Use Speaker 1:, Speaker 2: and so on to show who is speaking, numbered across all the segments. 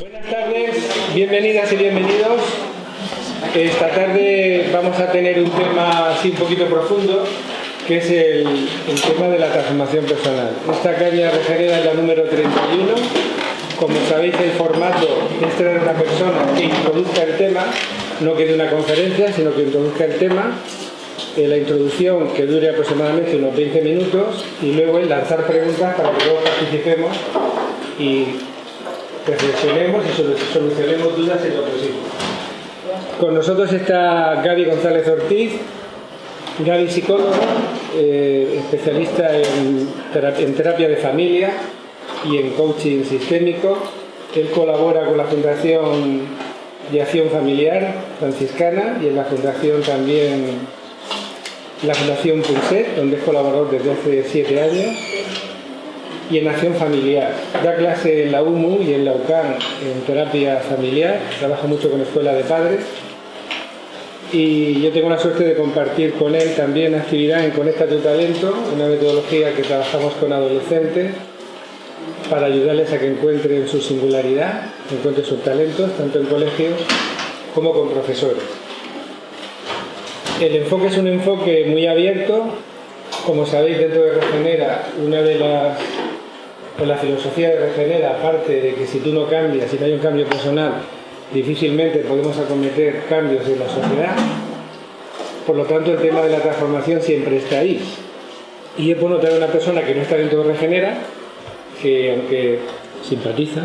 Speaker 1: Buenas tardes, bienvenidas y bienvenidos. Esta tarde vamos a tener un tema así un poquito profundo, que es el, tema de la transformación personal. Esta caña regenera es la número 31. Como sabéis, el formato es traer una persona que introduzca el tema, no que dé una conferencia, sino que introduzca el tema la introducción que dure aproximadamente unos 20 minutos y luego el lanzar preguntas para que todos participemos y reflexionemos y solucionemos dudas en lo posible. Con nosotros está Gaby González Ortiz, Gaby psicóloga, eh, especialista en terapia de familia y en coaching sistémico. Él colabora con la Fundación de Acción Familiar franciscana y en la Fundación también la Fundación Punset, donde es colaborador desde hace siete años, y en Acción Familiar. Da clase en la UMU y en la UCAN en terapia familiar, trabaja mucho con escuela de padres y yo tengo la suerte de compartir con él también actividad en Conecta tu Talento, una metodología que trabajamos con adolescentes para ayudarles a que encuentren su singularidad, encuentren sus talentos, tanto en colegios como con profesores. El enfoque es un enfoque muy abierto. Como sabéis, dentro de Regenera, una de las... Pues la filosofía de Regenera, aparte de que si tú no cambias, si no hay un cambio personal, difícilmente podemos acometer cambios en la sociedad. Por lo tanto, el tema de la transformación siempre está ahí. Y es bueno traer una persona que no está dentro de Regenera, que aunque simpatiza,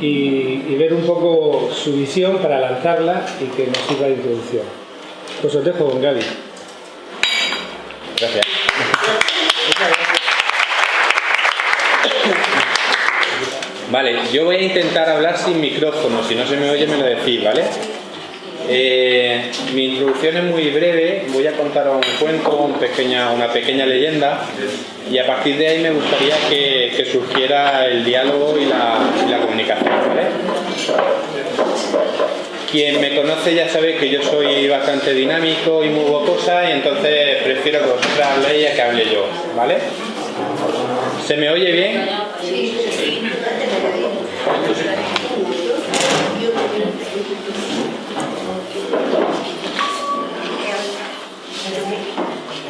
Speaker 1: y, y ver un poco su visión para lanzarla y que nos sirva de introducción. Pues os dejo con Gaby.
Speaker 2: Gracias. Vale, yo voy a intentar hablar sin micrófono, si no se me oye me lo decís, ¿vale? Eh, mi introducción es muy breve, voy a contar un cuento, una pequeña leyenda y a partir de ahí me gustaría que, surgiera el diálogo y la, comunicación, ¿vale? Quien me conoce ya sabe que yo soy bastante dinámico y muy bocosa y entonces prefiero que vosotras habléis a que hable yo, ¿vale? ¿Se me oye bien?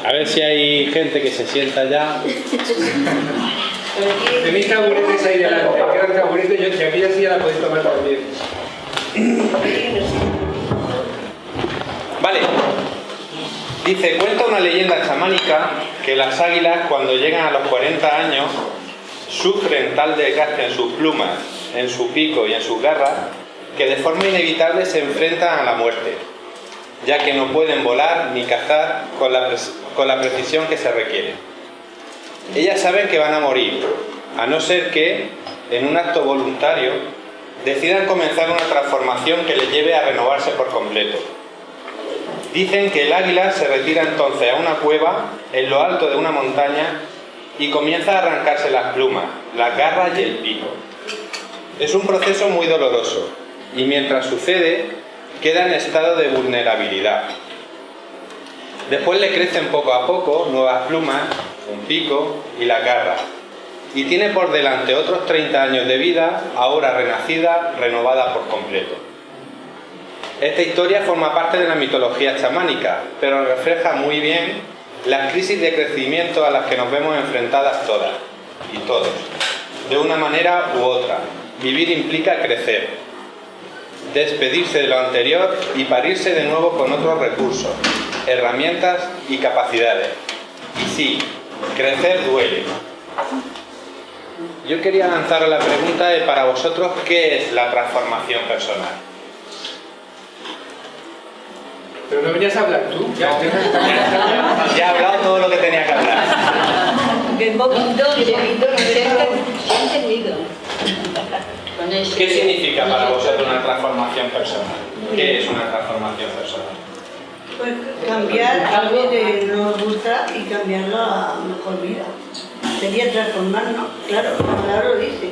Speaker 2: A ver si hay gente que se sienta ya.
Speaker 1: Tenéis taburetes ahí delante, quedan taburetes, y aquella silla la podéis tomar también.
Speaker 2: Vale. Dice, cuenta una leyenda chamánica que las águilas cuando llegan a los 40 años sufren tal desgaste en sus plumas, en su pico y en sus garras que de forma inevitable se enfrentan a la muerte, ya que no pueden volar ni cazar con la, con la precisión que se requiere. Ellas saben que van a morir, a no ser que, en un acto voluntario, decidan comenzar una transformación que les lleve a renovarse por completo. Dicen que el águila se retira entonces a una cueva en lo alto de una montaña y comienza a arrancarse las plumas, las garras y el pico. Es un proceso muy doloroso y mientras sucede queda en estado de vulnerabilidad. Después le crecen poco a poco nuevas plumas, un pico y la garra y tiene por delante otros 30 años de vida, ahora renacida, renovada por completo. Esta historia forma parte de la mitología chamánica, pero refleja muy bien las crisis de crecimiento a las que nos vemos enfrentadas todas y todos, de una manera u otra. Vivir implica crecer, despedirse de lo anterior y parirse de nuevo con otros recursos, herramientas y capacidades. Y sí, crecer duele, yo quería lanzar la pregunta de para vosotros, ¿qué es la transformación personal?
Speaker 1: Pero no venías a hablar tú.
Speaker 2: Ya, ya, he hablado todo lo que tenía que hablar. ¿Qué significa para vosotros una transformación personal? ¿Qué es una transformación personal?
Speaker 3: Pues cambiar algo que no nos gusta y cambiarlo a mejor vida sería transformarnos, claro, la palabra lo dice.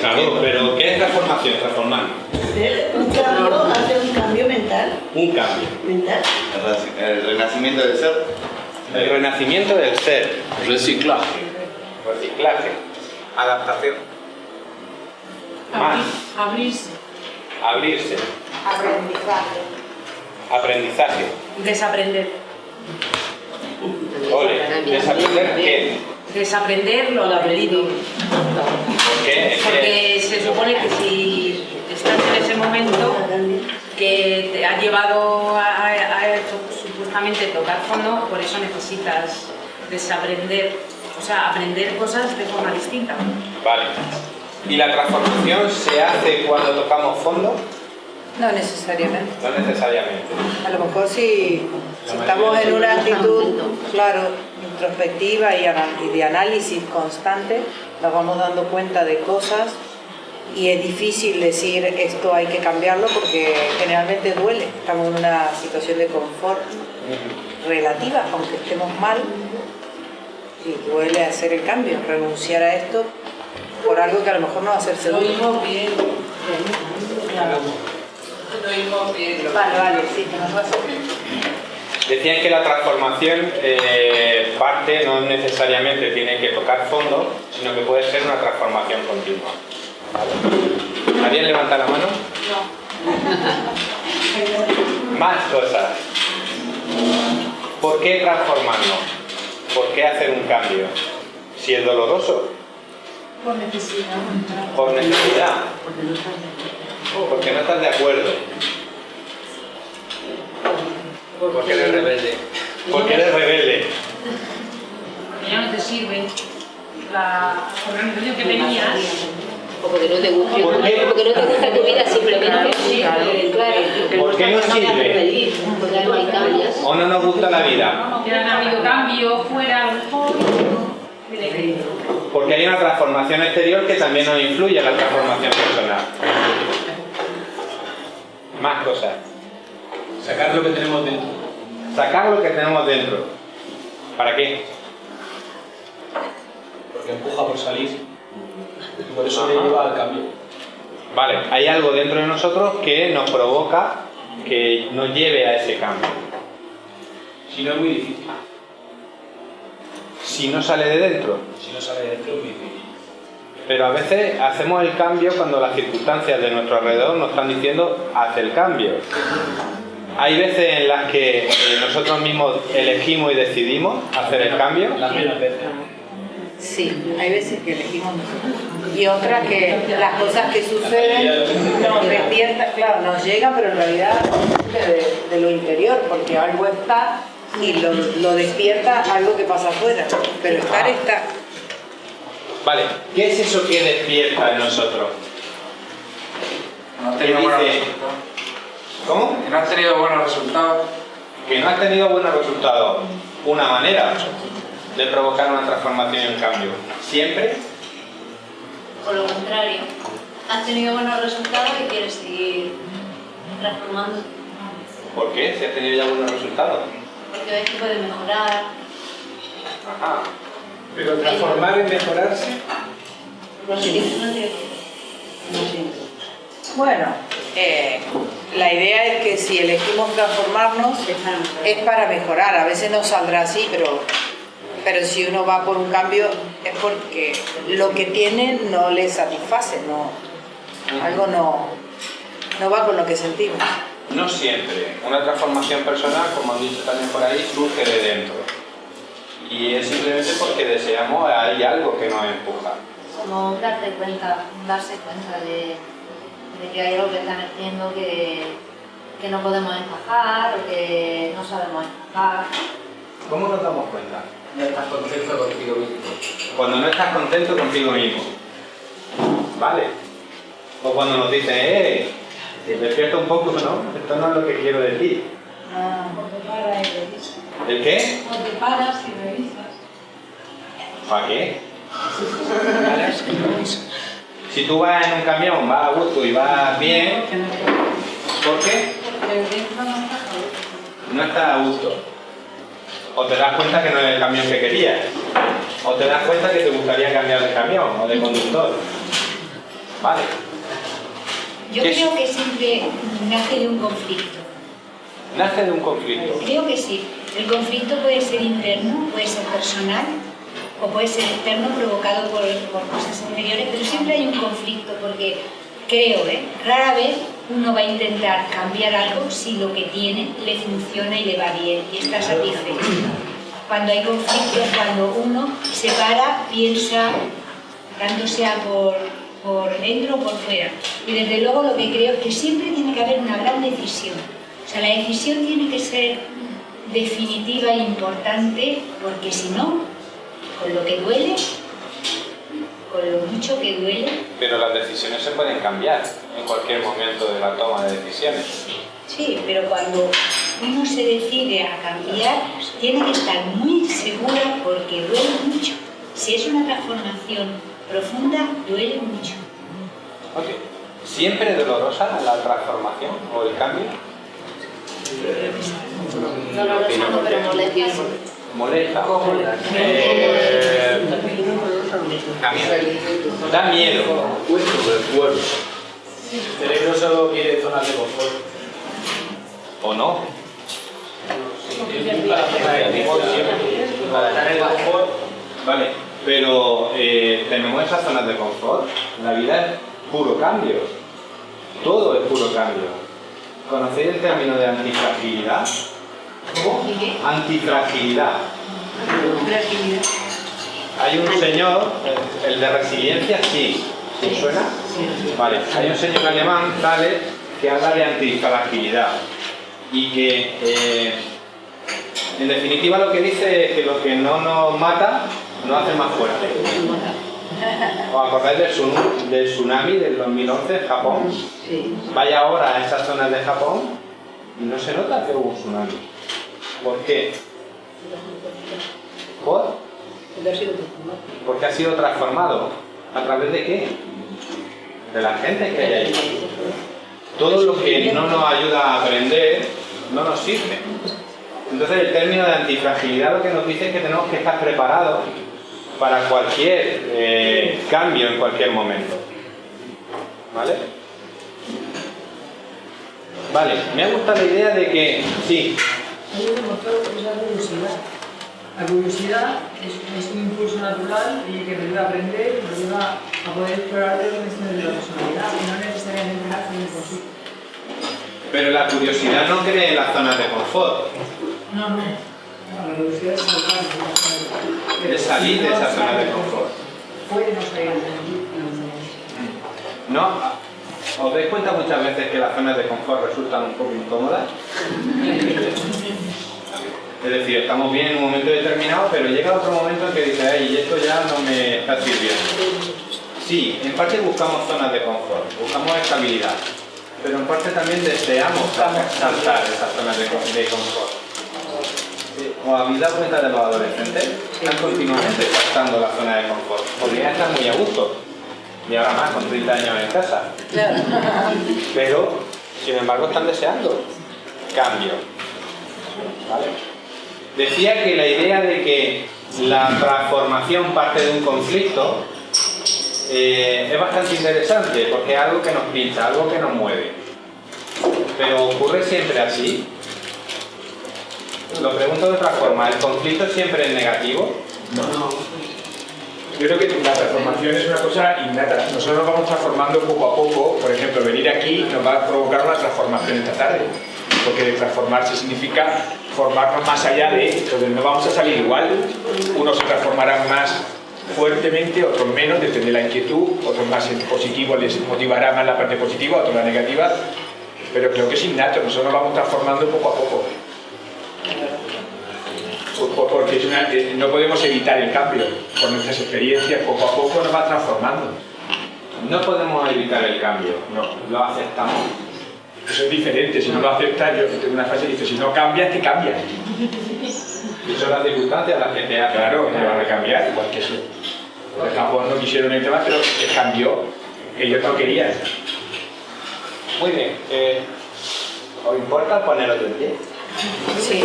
Speaker 2: Claro, pero ¿qué es transformación? Transformar.
Speaker 3: Un cambio, hacer un cambio mental.
Speaker 2: Un cambio.
Speaker 3: Mental.
Speaker 4: El renacimiento del ser.
Speaker 2: El renacimiento del ser.
Speaker 4: Reciclaje.
Speaker 2: Reciclaje. Adaptación. Más.
Speaker 5: Abrirse.
Speaker 2: Abrirse.
Speaker 6: Aprendizaje.
Speaker 2: Aprendizaje.
Speaker 5: Desaprender.
Speaker 2: Ole. ¿Desaprender qué?
Speaker 5: Desaprender lo aprendido.
Speaker 2: ¿Por qué?
Speaker 5: Porque se supone que si estás en ese momento que te ha llevado a, a- a supuestamente tocar fondo, por eso necesitas desaprender, o sea, aprender cosas de forma distinta.
Speaker 2: Vale. ¿Y la transformación se hace cuando tocamos fondo?
Speaker 6: No necesariamente.
Speaker 2: No necesariamente.
Speaker 6: A lo mejor si, si estamos en una actitud, claro, introspectiva y de análisis constante, nos vamos dando cuenta de cosas y es difícil decir esto hay que cambiarlo porque generalmente duele. Estamos en una situación de confort relativa, aunque estemos mal, y duele hacer el cambio, renunciar a esto por algo que a lo mejor no va a ser
Speaker 5: Lo
Speaker 6: seguro.
Speaker 5: oímos bien. Lo oímos bien.
Speaker 6: Vale, vale, sí, que nos va a hacer.
Speaker 2: Decían que la transformación eh, parte no necesariamente tiene que tocar fondo, sino que puede ser una transformación continua. ¿Vale? ¿Alguien levanta la mano? No. Más cosas. ¿Por qué transformarnos? ¿Por qué hacer un cambio? Si es doloroso,
Speaker 5: Por necesidad.
Speaker 2: por necesidad, porque no estás de acuerdo,
Speaker 7: Porque eres rebelde.
Speaker 2: porque eres rebelde.
Speaker 5: Porque ya no te sirve la organización que tenías.
Speaker 8: O porque no te gusta,
Speaker 2: ¿Por qué?
Speaker 8: porque no te gusta tu vida simplemente.
Speaker 5: Claro.
Speaker 8: Claro.
Speaker 2: ¿Por qué no sirve?
Speaker 8: Porque no hay cambios.
Speaker 2: ¿O no nos gusta la vida?
Speaker 5: Que han habido cambios fuera, a lo mejor.
Speaker 2: Porque hay una transformación exterior que también nos influye en la transformación personal. Más cosas.
Speaker 7: Sacar lo que tenemos dentro.
Speaker 2: Sacar lo que tenemos dentro. ¿Para qué?
Speaker 7: Porque empuja por salir. Y por eso le lleva al cambio.
Speaker 2: Vale, hay algo dentro de nosotros que nos provoca que nos lleve a ese cambio.
Speaker 7: Si no es muy difícil.
Speaker 2: Si no sale de dentro.
Speaker 7: Si no sale de dentro es muy difícil.
Speaker 2: Pero a veces hacemos el cambio cuando las circunstancias de nuestro alrededor nos están diciendo haz el cambio. Hay veces en las que eh, nosotros mismos elegimos y decidimos hacer el cambio.
Speaker 7: Las menos veces.
Speaker 6: Sí, hay veces que elegimos nosotros. Y otras que las cosas que suceden nos despiertan, claro, nos llegan, pero en realidad de, de lo interior, porque algo está y lo, lo despierta algo que pasa afuera. Pero estar está.
Speaker 2: Vale, ¿qué es eso que despierta en nosotros?
Speaker 9: No has
Speaker 2: ¿Qué
Speaker 9: tenido buenos resultados.
Speaker 2: ¿Cómo?
Speaker 9: Que no has tenido buenos resultados.
Speaker 2: Que no has tenido buenos resultados. Una manera de provocar una transformación y un cambio. Siempre
Speaker 10: Por lo contrario, has tenido buenos resultados y quieres seguir transformando.
Speaker 2: ¿Por qué? Si has tenido ya buenos resultados.
Speaker 10: Porque ves que puedes mejorar.
Speaker 2: Ajá.
Speaker 1: Pero transformar es mejorarse.
Speaker 10: No tiene-
Speaker 6: Bueno, eh, la idea es que si elegimos transformarnos es para mejorar. A veces no saldrá así, pero, pero si uno va por un cambio es porque lo que tiene no le satisface, no, algo no, no va con lo que sentimos.
Speaker 2: No siempre. Una transformación personal, como han dicho también por ahí, surge de dentro. Y es simplemente porque deseamos, hay algo que nos empuja.
Speaker 10: Como darte cuenta, darse cuenta de, de que hay algo que están haciendo que, que no podemos encajar o que no sabemos encajar.
Speaker 2: ¿Cómo nos damos cuenta?
Speaker 9: No estás contento contigo mismo.
Speaker 2: Cuando no estás contento contigo mismo. ¿Vale? O cuando nos dicen, eh, despierta un poco, ¿no? Esto no es lo que quiero de ti.
Speaker 10: O te paras y revisas.
Speaker 2: ¿El qué?
Speaker 10: Te paras y revisas.
Speaker 2: ¿Para qué? Si tú vas en un camión, vas a gusto y vas bien, ¿por qué?
Speaker 10: Porque dentro no estás a gusto.
Speaker 2: No estás a gusto. O te das cuenta que no es el camión que querías. O te das cuenta que te gustaría cambiar de camión o de conductor. Vale.
Speaker 11: Yo
Speaker 2: ¿Qué
Speaker 11: creo
Speaker 2: es?
Speaker 11: que siempre nace de un conflicto.
Speaker 2: Nace de un conflicto.
Speaker 11: Creo que sí. El conflicto puede ser interno, puede ser personal o puede ser externo provocado por, por cosas exteriores, pero siempre hay un conflicto porque creo, ¿eh? rara vez uno va a intentar cambiar algo si lo que tiene le funciona y le va bien y está satisfecho. Cuando hay conflicto es cuando uno se para, piensa, tanto sea por, por dentro o por fuera. Y desde luego lo que creo es que siempre tiene que haber una gran decisión. O sea, la decisión tiene que ser definitiva e importante porque si no, con lo que duele, con lo mucho que duele,
Speaker 2: Pero las decisiones se pueden cambiar en cualquier momento de la toma de decisiones.
Speaker 11: Sí, pero cuando uno se decide a cambiar, tiene que estar muy segura porque duele mucho. Si es una transformación profunda, duele mucho.
Speaker 2: Ok. ¿Siempre es dolorosa la transformación o el cambio?
Speaker 8: Dolorosa no, pero molesta.
Speaker 2: ¿Molesta? Eh, da miedo. Da miedo.
Speaker 7: El cerebro solo quiere zonas de confort.
Speaker 2: ¿O no? Vale, pero eh, tenemos esas zonas de confort. La vida es puro cambio. Todo es puro cambio. ¿Conocéis el término de antifragilidad? ¿Cómo? Antifragilidad. Hay un señor, el- de resiliencia, sí. ¿Sí suena? Vale, hay un señor alemán, Thaler, que habla de antifragilidad. Y que, eh, en definitiva, lo que dice es que lo que no nos mata nos hace más fuertes. ¿Os acordáis del tsunami del 2011 en Japón? Vaya ahora a esas zonas de Japón y no se nota que hubo un tsunami. ¿Por qué? ¿Por? Porque ha sido transformado. ¿A través de qué? De la gente que hay ahí. Todo lo que no nos ayuda a aprender no nos sirve. Entonces el término de antifragilidad lo que nos dice es que tenemos que estar preparados para cualquier eh, cambio en cualquier momento. ¿Vale? Vale, me ha gustado la idea de que, sí,
Speaker 12: Hay un motor que es la curiosidad. La curiosidad es, es un impulso natural y que te ayuda a aprender te ayuda a poder explorar otras dimensiones de la personalidad y no necesariamente en por sí.
Speaker 2: pero la curiosidad no cree en las zonas de confort,
Speaker 12: No, no. De
Speaker 2: es salir de esa zona de confort.
Speaker 12: No de.
Speaker 2: ¿Os dais cuenta muchas veces que las zonas de confort resultan un poco incómodas? Es decir, estamos bien en un momento determinado, pero llega otro momento en que dices, ay, esto ya no me está sirviendo. Sí, en parte buscamos zonas de confort, buscamos estabilidad, pero en parte también deseamos saltar esas zonas de, de confort. ¿Os habéis dado cuenta de los adolescentes? Están continuamente saltando la zona de confort. Podrían estar muy a gusto. Y ahora más, con 30 años en casa. Pero, sin embargo, están deseando cambio. ¿Vale? Decía que la idea de que la transformación parte de un conflicto eh, es bastante interesante porque es algo que nos pincha, algo que nos mueve. Pero ocurre siempre así. Lo pregunto de otra forma, ¿el conflicto siempre es negativo?
Speaker 13: No. Yo creo que la transformación es una cosa innata. Nosotros nos vamos transformando poco a poco. Por ejemplo, venir aquí nos va a provocar una transformación esta tarde. Porque transformarse significa formarnos más allá de... Entonces no vamos a salir igual. Unos se transformarán más fuertemente, otros menos, depende de la inquietud. Otros más en positivo les motivará más la parte positiva, otros la negativa. Pero creo que es innato. Nosotros nos vamos transformando poco a poco. Por- por- porque es una- eh, no podemos evitar el cambio. Por nuestras experiencias, poco a poco nos va transformando.
Speaker 2: No podemos evitar el cambio, no, lo aceptamos.
Speaker 13: Eso es diferente, si no lo aceptas, yo tengo una frase que dice, si no cambias, te cambias.
Speaker 2: Y son las circunstancias las que te hacen.
Speaker 13: Claro, te van a cambiar, igual que eso. Los Japón no quisieron el tema, pero se cambió. Ellos no querían.
Speaker 2: Muy bien, eh, ¿os importa poneros de pie?
Speaker 6: Sí.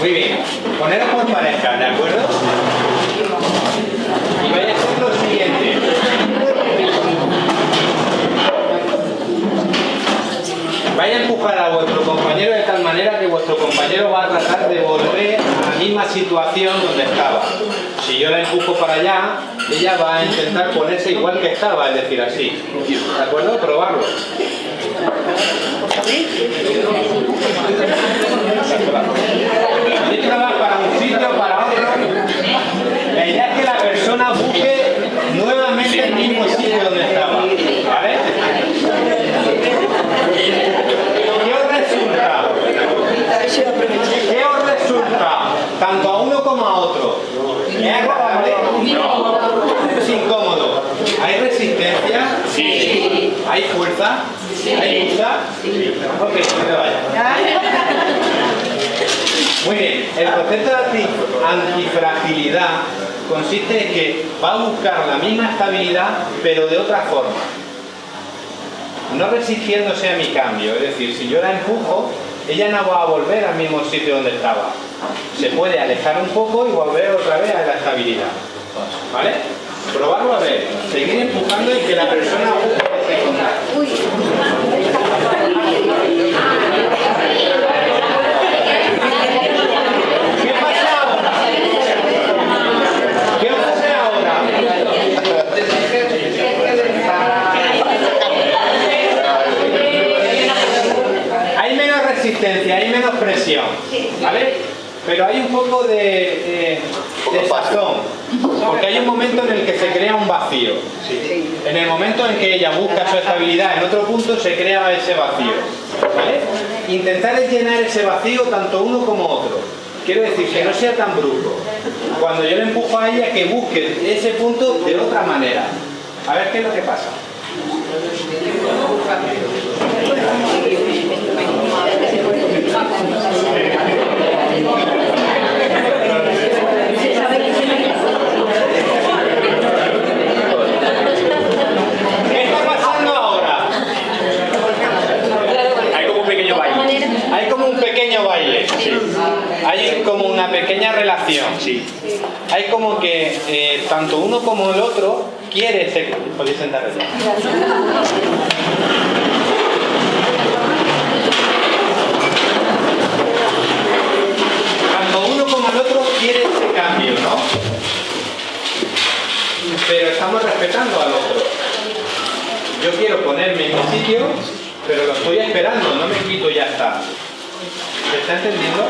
Speaker 2: Muy bien, poneros por pareja, ¿de acuerdo? Y vais a hacer lo siguiente. Vais a empujar a vuestro compañero de tal manera que vuestro compañero va a tratar de volver misma situación donde estaba. Si yo la empujo para allá, ella va a intentar ponerse igual que estaba, es decir, así. ¿De acuerdo? Probarlo. Esto va para un sitio, para otro. La idea es que la persona busque nuevamente el mismo sitio donde estaba. ¿Vale? ¿Qué os resulta? ¿Qué os resulta? Tanto a uno como a otro. ¿Es agradable? ¿Es incómodo? ¿Hay resistencia? Sí. ¿Hay fuerza? ¿Hay fuerza? Sí. Ok, no te vayas. Muy bien, el concepto de anti- antifragilidad consiste en que va a buscar la misma estabilidad, pero de otra forma. No resistiéndose a mi cambio, es decir, si yo la empujo, ella no va a volver al mismo sitio donde estaba. Se puede alejar un poco y volver otra vez a la estabilidad. ¿Vale? Probarlo a ver, seguir empujando y que la persona busque ese contacto. ¿Qué pasa ahora? ¿Qué ocurre ahora? Hay menos resistencia, hay menos presión, ¿vale? Pero hay un poco de, de, de sazón, porque hay un momento en el que se crea un vacío. En el momento en que ella busca su estabilidad en otro punto, se crea ese vacío. ¿vale? Intentar es llenar ese vacío tanto uno como otro. Quiero decir, que no sea tan brusco. Cuando yo le empujo a ella, que busque ese punto de otra manera. A ver qué es lo que pasa. ¿Qué está pasando ahora?
Speaker 13: Hay como un pequeño baile.
Speaker 2: Hay como un pequeño baile. Hay como una pequeña relación. Hay como que eh, tanto uno como el otro quiere ser... Sentaros ya. Tanto uno como el otro quiere ese cambio, ¿no? Pero estamos respetando al otro. Yo quiero ponerme en mi sitio, pero lo estoy esperando, no me quito ya está. ¿Se está entendiendo?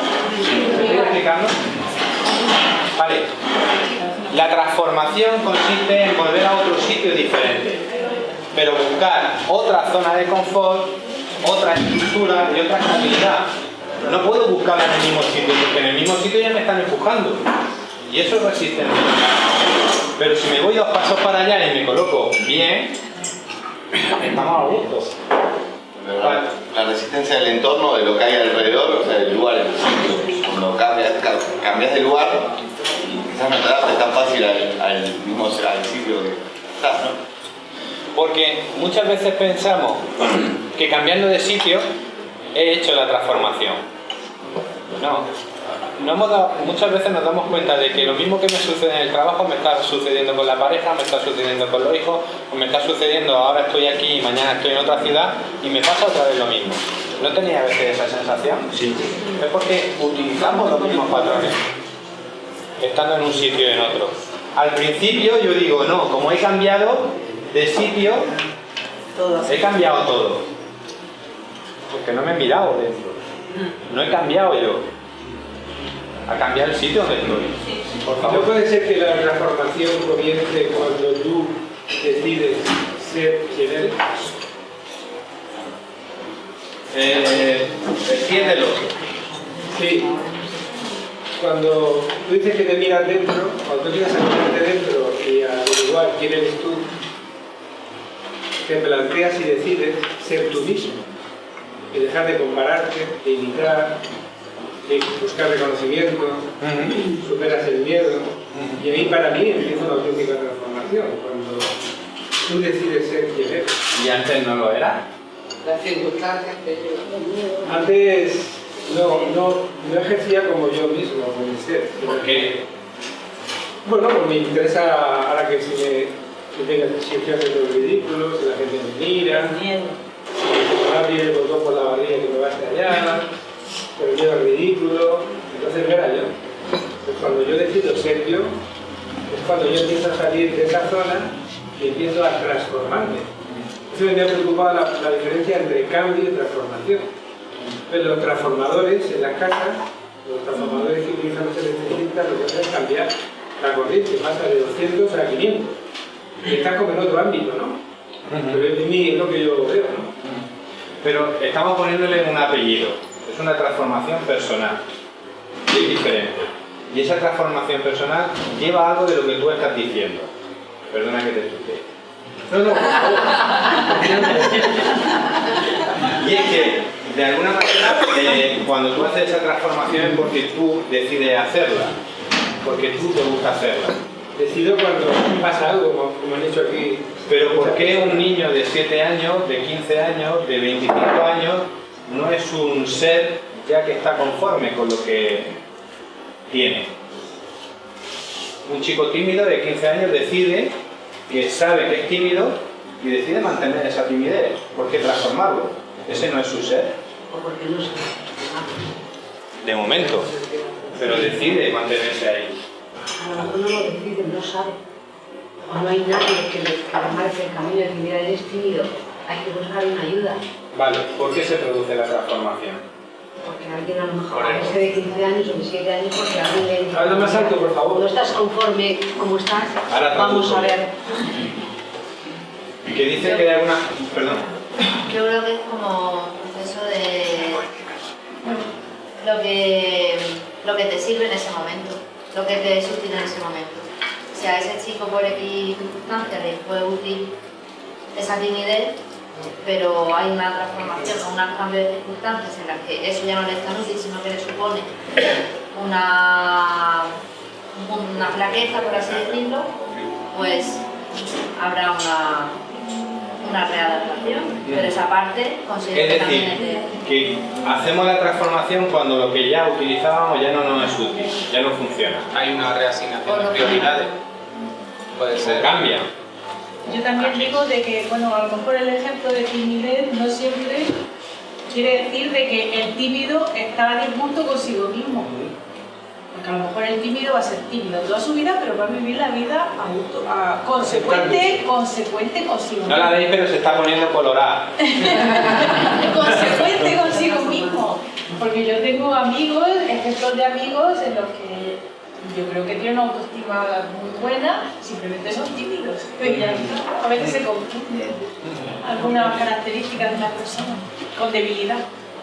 Speaker 2: ¿Me estoy explicando? Vale. La transformación consiste en volver a otro sitio diferente, pero buscar otra zona de confort, otra estructura y otra estabilidad. No puedo buscarla en el mismo sitio, porque en el mismo sitio ya me están empujando. Y eso es resistencia. Pero si me voy dos pasos para allá y me coloco bien, estamos a gusto.
Speaker 4: La, la resistencia del entorno, de lo que hay alrededor, o sea, del lugar. Cuando cambias, ca- cambias de lugar, quizás no te adaptes tan fácil al, al mismo al sitio que estás, ¿no?
Speaker 2: Porque muchas veces pensamos que cambiando de sitio he hecho la transformación. No. No hemos dado- muchas veces nos damos cuenta de que lo mismo que me sucede en el trabajo me está sucediendo con la pareja, me está sucediendo con los hijos, o me está sucediendo ahora estoy aquí y mañana estoy en otra ciudad y me pasa otra vez lo mismo. ¿No tenía a veces esa sensación? Sí. Es porque utilizamos los mismos patrones, estando en un sitio y en otro. Al principio yo digo, no, como he cambiado de sitio, he cambiado todo. Porque no me he mirado dentro. No he cambiado yo. A cambiar el sitio donde estoy. Por
Speaker 1: ¿No puede ser que la transformación comience cuando tú decides ser quien eres?
Speaker 2: Eh, extiéndelo.
Speaker 1: Sí. Cuando tú dices que te miras dentro, cuando tú empiezas a mirarte dentro y a averiguar quién eres tú, te planteas y decides ser tú mismo. Y dejar de compararte, de imitar, de buscar reconocimiento, superas el miedo. Y ahí para mí empieza una auténtica transformación, cuando tú decides ser quien eres.
Speaker 2: ¿Y antes no lo era?
Speaker 6: Las circunstancias que yo...
Speaker 1: Antes no, no, no ejercía como yo mismo, como mi ser.
Speaker 2: ¿Por qué?
Speaker 1: Bueno, pues me interesa ahora que si me que tenga si estoy haciendo el ridículo, si la gente me mira, si me abrir el botón por la barriga que me va a estallar, pero miedo al ridículo, entonces no era yo. decido ser yo, es cuando yo empiezo a salir de esa zona y empiezo a transformarme. Eso me ha preocupado la, la diferencia entre cambio y transformación. Pero los transformadores en las casas, los transformadores que utilizan los electricistas, lo que hacen es cambiar la corriente, pasa de 200 a 500. Y estás como en otro ámbito, ¿no? Pero es, mi, es lo que yo veo, ¿no?
Speaker 2: Pero estamos poniéndole un apellido. Es una transformación personal. Y es diferente. Y esa transformación personal lleva algo de lo que tú estás diciendo. Perdona que te explique. No, no, por favor. Y es que, de alguna manera, eh, cuando tú haces esa transformación es porque tú decides hacerla. Porque tú te gusta hacerla.
Speaker 1: Decido cuando pasa algo, como, como han dicho aquí.
Speaker 2: Pero ¿por qué un niño de 7 años, de 15 años, de 25 años no es un ser ya que está conforme con lo que tiene? Un chico tímido de 15 años decide que sabe que es tímido y decide mantener esa timidez. ¿Por qué transformarlo? Ese no es su ser.
Speaker 3: O porque no sabe.
Speaker 2: De momento. Pero decide mantenerse ahí.
Speaker 3: A lo mejor no lo decide, no sabe. O no hay nadie que le, que le marque el camino y que mira, eres tímido, hay que buscar una ayuda.
Speaker 2: Vale, ¿por qué se produce la transformación?
Speaker 3: Porque alguien a lo mejor, a ese de 15 años o de 7 años, porque alguien le dice...
Speaker 1: Habla más alto, por favor.
Speaker 3: No estás conforme como estás,
Speaker 2: Ahora
Speaker 3: vamos a ver.
Speaker 2: Que dice que hay alguna... Perdón.
Speaker 10: Yo creo que es como lo que, lo que te sirve en ese momento, lo que te útil en ese momento. Sea, a ese chico por X circunstancias le fue útil esa timidez, pero hay una transformación o un cambio de circunstancias en las que eso ya no le es tan útil, sino que le supone una, una flaqueza, por así decirlo, pues habrá una, una readaptación, pero esa parte considero
Speaker 2: Es
Speaker 10: que también es de...
Speaker 2: que hacemos la transformación cuando lo que ya utilizábamos ya no nos es útil, ya no funciona.
Speaker 9: Hay una reasignación de prioridades. Puede
Speaker 2: O
Speaker 9: ser.
Speaker 2: cambia.
Speaker 12: Yo también digo de que, bueno, a lo mejor el ejemplo de timidez no siempre quiere decir de que el tímido está a disgusto consigo mismo. Porque a lo mejor el tímido va a ser tímido toda su vida, pero va a vivir la vida a gusto- a- consecuente, consecuente consigo
Speaker 2: No la
Speaker 12: mismo.
Speaker 2: veis, pero se está poniendo colorada.
Speaker 12: consecuente consigo mismo. Porque yo tengo amigos, ejemplos de amigos en los que yo creo que tienen una autoestima muy buena, simplemente son tímidos. A veces se confunden algunas características de una persona con debilidad.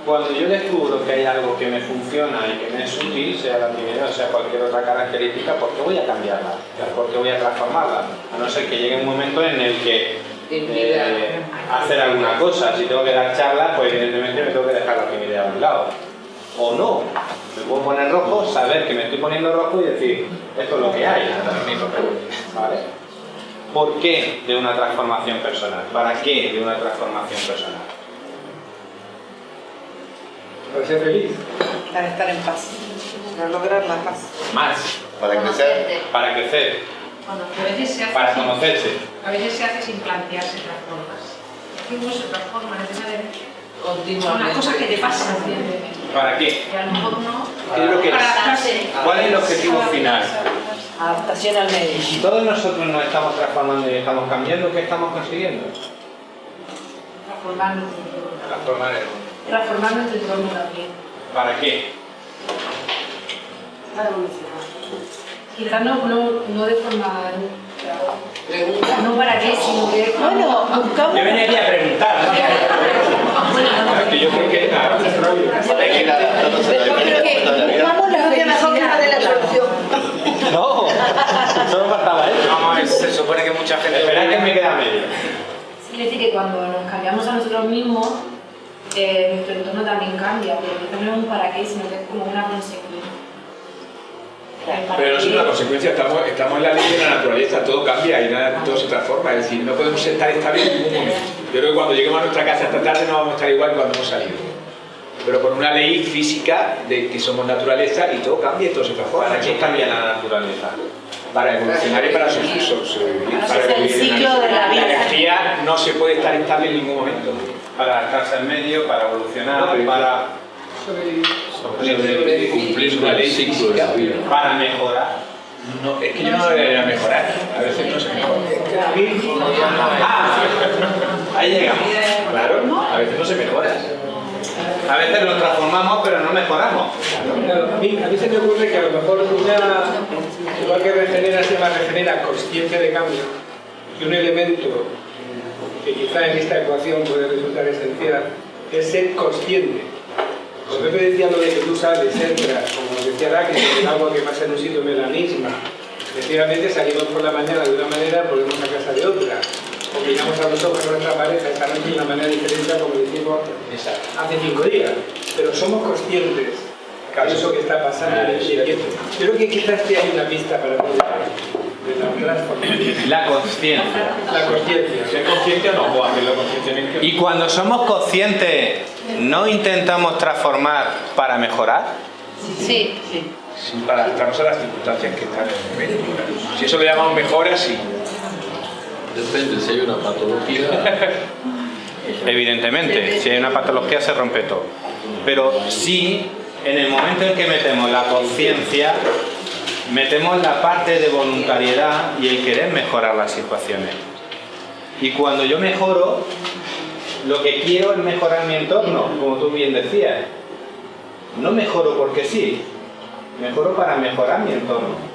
Speaker 2: Cuando yo descubro que hay algo que me funciona y que me es útil, sea la timidez o sea cualquier otra característica, ¿por qué voy a cambiarla? ¿Por qué voy a transformarla? A no ser que llegue un momento en el que eh, hacer alguna cosa, si tengo que dar charlas, pues evidentemente me tengo que dejar la timidez a un lado. O no, me puedo poner rojo, saber que me estoy poniendo rojo y decir, esto es lo que hay. ¿Vale? ¿Por qué de una transformación personal? ¿Para qué de una transformación personal?
Speaker 1: Para ser feliz.
Speaker 6: Para estar en paz, para lograr la paz.
Speaker 2: Más,
Speaker 4: Para crecer.
Speaker 2: para crecer,
Speaker 5: A veces se hace
Speaker 2: para
Speaker 5: sin-
Speaker 2: conocerse.
Speaker 5: A veces se hace sin plantearse otras formas. Es que uno se transforma necesariamente. Son las
Speaker 6: Continuamente.
Speaker 5: cosas que te pasan.
Speaker 2: ¿Para qué?
Speaker 5: Que a lo mejor no.
Speaker 2: ¿Qué es lo que-
Speaker 5: Para adaptarse.
Speaker 2: ¿Cuál es el objetivo final?
Speaker 6: Adaptación al medio.
Speaker 2: Si todos nosotros nos estamos transformando y estamos cambiando, ¿qué estamos consiguiendo?
Speaker 5: Entorno.
Speaker 2: Transformar el
Speaker 5: Transformando tu entorno también.
Speaker 2: ¿Para qué?
Speaker 5: Para evolucionar. Quizás no, no, no de forma. No para qué, sino que.
Speaker 6: Bueno, buscamos...
Speaker 2: Yo venía aquí a preguntar. ¿no? Yo creo que
Speaker 4: que ir adaptándose a la vida, a la vida.
Speaker 3: Vamos la felicidad de la solución.
Speaker 2: No, solo faltaba eso.
Speaker 9: No, es- se supone que mucha gente.
Speaker 2: Esperad que me queda medio.
Speaker 5: Quiere decir que cuando nos cambiamos a nosotros mismos, eh, nuestro entorno también cambia, pero quizás no es un para qué, sino que es como una consecuencia. Para
Speaker 13: Pero no es una consecuencia, estamos, estamos en la ley de la naturaleza, todo cambia y nada, todo se transforma, es decir, no podemos estar estables en ningún momento. Yo creo que cuando lleguemos a nuestra casa esta tarde no vamos a estar igual cuando hemos salido. Pero por una ley física de que somos naturaleza y todo cambia y todo se transforma.
Speaker 2: ¿Para qué cambia la naturaleza?
Speaker 13: Para evolucionar y para sobrevivir. para
Speaker 6: el ciclo de la vida.
Speaker 13: La energía no se puede estar estable en ningún momento.
Speaker 2: Para adaptarse al medio, para evolucionar,
Speaker 13: No, pero-
Speaker 2: para,
Speaker 13: Cumplir una ley física.
Speaker 2: para mejorar.
Speaker 13: No, es que yo no debería mejorar. A veces no se mejora.
Speaker 2: Ah, ahí llegamos.
Speaker 13: Claro, a veces no se mejora.
Speaker 2: A veces nos transformamos, pero no mejoramos.
Speaker 1: Claro, a, mí, a mí se me ocurre que a lo mejor una, igual que regenera, se llama regenera consciente de cambio, y un elemento que quizá en esta ecuación puede resultar esencial, es ser consciente. Como Pepe decía lo de que tú sales, entras, como decía Raquel, el agua que pasa en un sitio me la misma. Efectivamente salimos por la mañana de una manera, volvemos a casa de otra. O miramos a ojos a nuestra pareja esta noche de una manera diferente como lo hicimos hace cinco días. Pero somos conscientes de eso que está pasando. Creo que quizás te hay una pista para de la
Speaker 2: conciencia.
Speaker 1: La conciencia.
Speaker 13: ¿Ser consciente o no? O hacerlo conscientemente.
Speaker 2: Y cuando somos conscientes, ¿no intentamos transformar para mejorar?
Speaker 10: Sí.
Speaker 13: Sí, para adaptarnos a las circunstancias que están en el momento. Si eso lo llamamos mejora, sí.
Speaker 14: Depende, si hay una patología,
Speaker 2: Evidentemente, si hay una patología se rompe todo. Pero sí, en el momento en que metemos la conciencia, metemos la parte de voluntariedad y el querer mejorar las situaciones. Y cuando yo mejoro, lo que quiero es mejorar mi entorno, como tú bien decías. No mejoro porque sí, mejoro para mejorar mi entorno.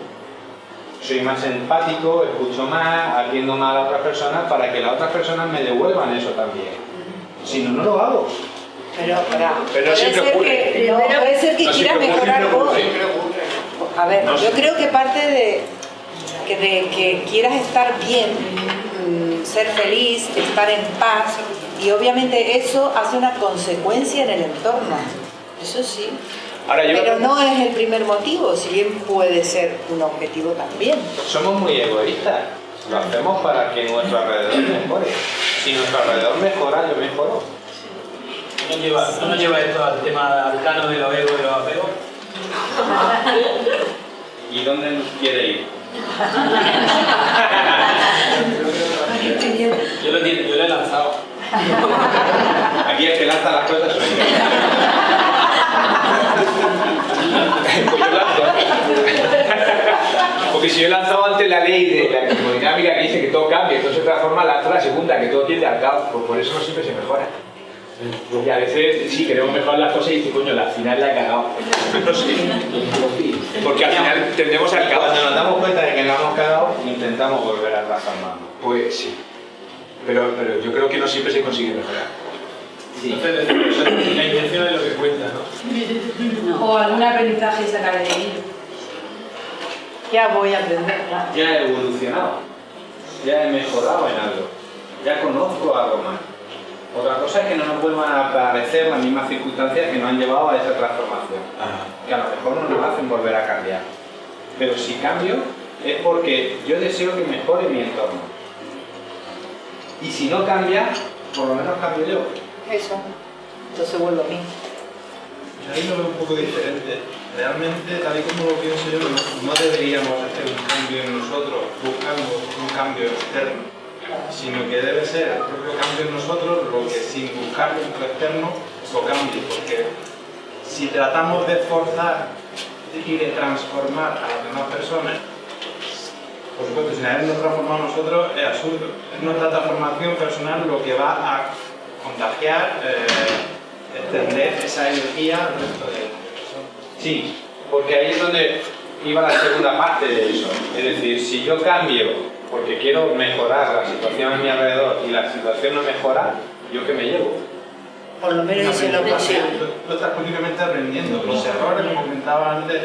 Speaker 2: Soy más empático, escucho más, atiendo más a la otra persona para que las otras personas me devuelvan eso también. Si no, no lo hago.
Speaker 6: Pero, espera,
Speaker 13: Pero
Speaker 6: puede,
Speaker 13: siempre
Speaker 6: ser
Speaker 13: ocurre.
Speaker 6: que, no, puede ser que
Speaker 13: No,
Speaker 6: quieras mejorar vos. A ver,
Speaker 13: No,
Speaker 6: yo creo que parte de que, de que quieras estar bien, mm, ser feliz, estar en paz, y obviamente eso hace una consecuencia en el entorno. Eso sí.
Speaker 13: Ahora yo
Speaker 6: Pero no es el primer motivo, si bien puede ser un objetivo también.
Speaker 2: Somos muy egoístas. Lo hacemos para que nuestro alrededor mejore. Si nuestro alrededor mejora, yo mejoro.
Speaker 7: ¿No lleva, ¿No nos lleva esto al tema arcano de los egos y los apegos?
Speaker 2: ¿Y dónde quiere ir?
Speaker 7: Yo lo, yo lo he lanzado.
Speaker 2: Aquí el que lanza las cosas soy yo.
Speaker 13: Porque si yo he lanzado antes la ley de la termodinámica que dice que todo cambia, todo se transforma, lanzo la segunda, que todo tiende al caos, por eso no siempre se mejora. Y a veces sí queremos mejorar las cosas y dice, coño, al final la he cagado. No sé. Porque al final tendemos al caos.
Speaker 2: Cuando nos damos cuenta de que la hemos cagado, intentamos volver a transformarnos.
Speaker 13: Pues sí. Pero, pero yo creo que no siempre se consigue mejorar.
Speaker 7: Entonces, la intención es lo que cuenta, ¿no?
Speaker 5: O algún aprendizaje sacar de ello.
Speaker 6: Ya voy a aprender.
Speaker 2: Ya he evolucionado. Ya he mejorado en algo. Ya conozco algo más. Otra cosa es que no nos vuelvan a aparecer las mismas circunstancias que nos han llevado a esa transformación. Que a lo mejor no nos hacen volver a cambiar. Pero si cambio es porque yo deseo que mejore mi entorno. Y si no cambia, por lo menos cambio yo.
Speaker 6: Eso. Entonces vuelvo a mí.
Speaker 15: Yo ahí lo veo un poco diferente. Realmente, tal y como lo pienso yo, no, no deberíamos hacer un cambio en nosotros buscando un cambio externo, sino que debe ser el propio cambio en nosotros lo que sin buscar dentro externo lo cambie. Porque si tratamos de forzar y de transformar a las demás personas, por supuesto, sin habernos transformado nosotros es absurdo. Es nuestra transformación personal lo que va a contagiar, eh, extender esa energía al resto de
Speaker 2: Sí, porque ahí es donde iba la segunda parte de eso. Es decir, si yo cambio porque quiero mejorar la situación a mi alrededor y la situación no mejora, ¿yo qué me llevo?
Speaker 6: Por lo menos hice lo posible.
Speaker 15: Lo estás continuamente aprendiendo. Los errores, como comentaba antes,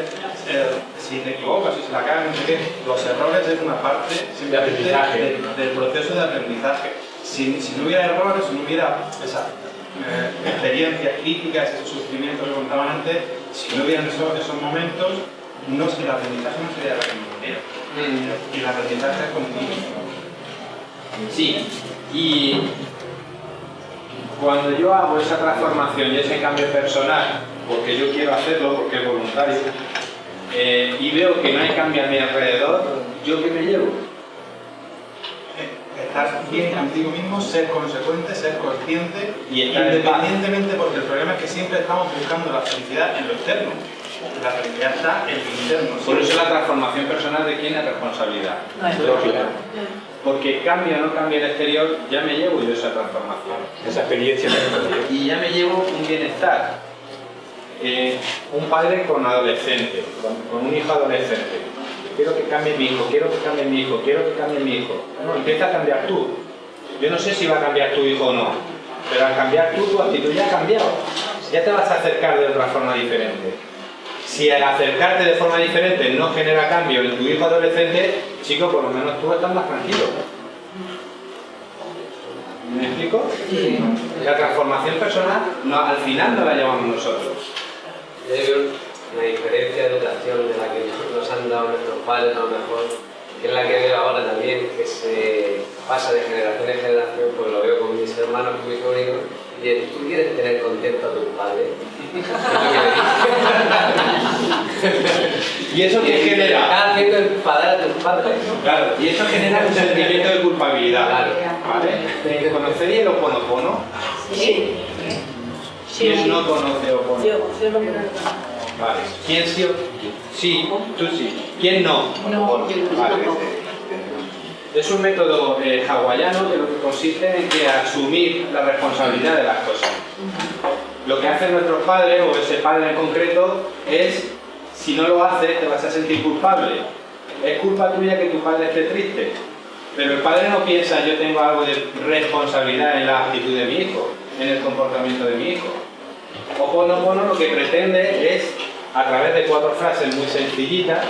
Speaker 15: eh, si te equivocas, si se la cagas, no sé qué, los errores es una parte
Speaker 13: aprendizaje.
Speaker 15: del, del proceso de aprendizaje. Si, si no hubiera errores, si no hubiera esa eh, experiencias críticas, ese sufrimiento que comentaban antes, si no hubieran esos, esos momentos, no es que el aprendizaje no sería la misma manera. Y el aprendizaje es continuo.
Speaker 2: Sí, y cuando yo hago esa transformación y ese cambio personal, porque yo quiero hacerlo, porque es voluntario, eh, y veo que no hay cambio a mi alrededor, ¿yo qué me llevo?
Speaker 15: estar bien contigo mismo, ser consecuente, ser consciente,
Speaker 2: Y estar
Speaker 15: independientemente, porque el problema es que siempre estamos buscando la felicidad en lo externo. La en tu interno.
Speaker 2: Por eso la transformación personal de quién es responsabilidad.
Speaker 13: Lógica.
Speaker 2: Porque cambia o no cambia el exterior, ya me llevo yo esa transformación.
Speaker 13: Esa experiencia que
Speaker 2: Y ya me llevo un bienestar. Eh, un padre con adolescente, con, con un hijo adolescente. Quiero que cambie mi hijo, quiero que cambie mi hijo, quiero que cambie mi hijo. Bueno, empieza a cambiar tú. Yo no sé si va a cambiar tu hijo o no, pero al cambiar tú, tu actitud ya ha cambiado. Ya te vas a acercar de otra forma diferente. Si al acercarte de forma diferente no genera cambio en tu hijo adolescente, chico, por lo menos tú estás más tranquilo. ¿Me explico? La transformación personal no, al final no la llevamos nosotros.
Speaker 16: Yo creo una diferencia de educación de la que nos han dado nuestros padres a lo mejor, que es la que veo ahora también, que se pasa de generación en generación, pues lo veo con mis hermanos, con mis sobrinos, y es, tú quieres tener contento a tus padres.
Speaker 2: ¿Y eso qué genera?
Speaker 16: Estás haciendo enfadar a tus padres.
Speaker 2: Claro, y eso genera un sentimiento de culpabilidad. ¿Vale? ¿Te ¿Conocéis el Oponopono?
Speaker 3: Sí.
Speaker 2: ¿Quién no conoce Oponopono?
Speaker 3: Yo, yo lo creo.
Speaker 2: Vale. ¿Quién sí? Sí, tú sí. ¿Quién no?
Speaker 3: No, yo no.
Speaker 2: Vale. Es un método eh, hawaiano que lo que consiste en que asumir la responsabilidad de las cosas. Lo que hacen nuestros padres, o ese padre en concreto, es, si no lo haces, te vas a sentir culpable. Es culpa tuya que tu padre esté triste. Pero el padre no piensa, yo tengo algo de responsabilidad en la actitud de mi hijo, en el comportamiento de mi hijo. Oponopono lo que pretende es, a través de cuatro frases muy sencillitas,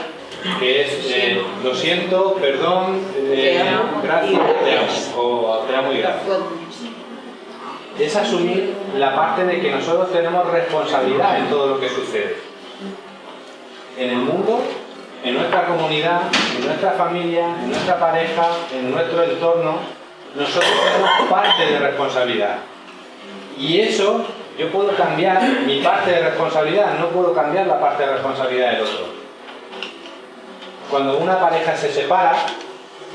Speaker 2: que es eh, lo siento, perdón, eh, gracias, te amo, o te amo y gracias. Es asumir la parte de que nosotros tenemos responsabilidad en todo lo que sucede. En el mundo, en nuestra comunidad, en nuestra familia, en nuestra pareja, en nuestro entorno, nosotros tenemos parte de responsabilidad. Y eso, yo puedo cambiar mi parte de responsabilidad, no puedo cambiar la parte de responsabilidad del otro. Cuando una pareja se separa,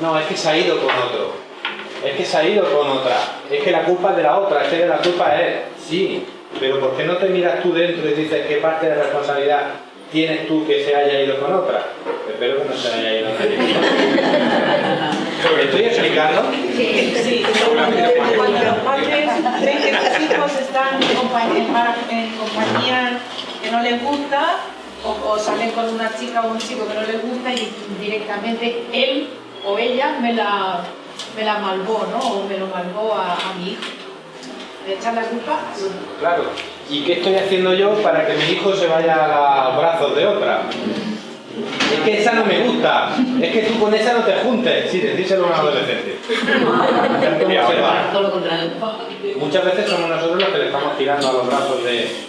Speaker 2: no, es que se ha ido con otro, es que se ha ido con otra, es que la culpa es de la otra, es que la culpa es él. Sí, pero ¿por qué no te miras tú dentro y dices qué parte de responsabilidad tienes tú que se haya ido con otra? Espero que no se haya ido nadie. ¿Me estoy explicando?
Speaker 12: Sí, cuando los padres ven que sus hijos están en compañía que no les gusta, o, o salen con una chica o un chico que no les gusta y directamente él o ella me la, me la malvó, ¿no? O me lo malvó a, a mi hijo. ¿Le echan la culpa?
Speaker 2: Claro. ¿Y qué estoy haciendo yo para que mi hijo se vaya a los brazos de otra? Es que esa no me gusta. Es que tú con esa no te juntes. Sí, decírselo a un adolescente. Muchas veces somos nosotros los que le estamos tirando a los brazos de...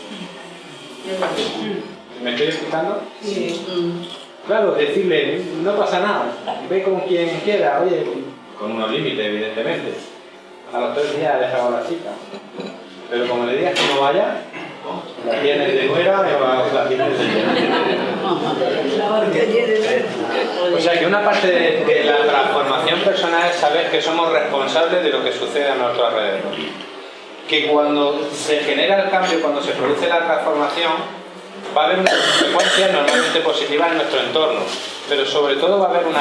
Speaker 2: ¿Me estoy explicando?
Speaker 3: Sí.
Speaker 2: Claro, decirle, no pasa nada, ve con quien quiera, oye, con unos límites, evidentemente. A los tres días dejado a la chica. Pero como le digas que no vaya, la tienes de nuera o la tienes de O sea que una parte de, de la transformación personal es saber que somos responsables de lo que sucede a nuestro alrededor. Que cuando se genera el cambio, cuando se produce la transformación, va a haber unas consecuencias normalmente positivas en nuestro entorno, pero sobre todo va a haber un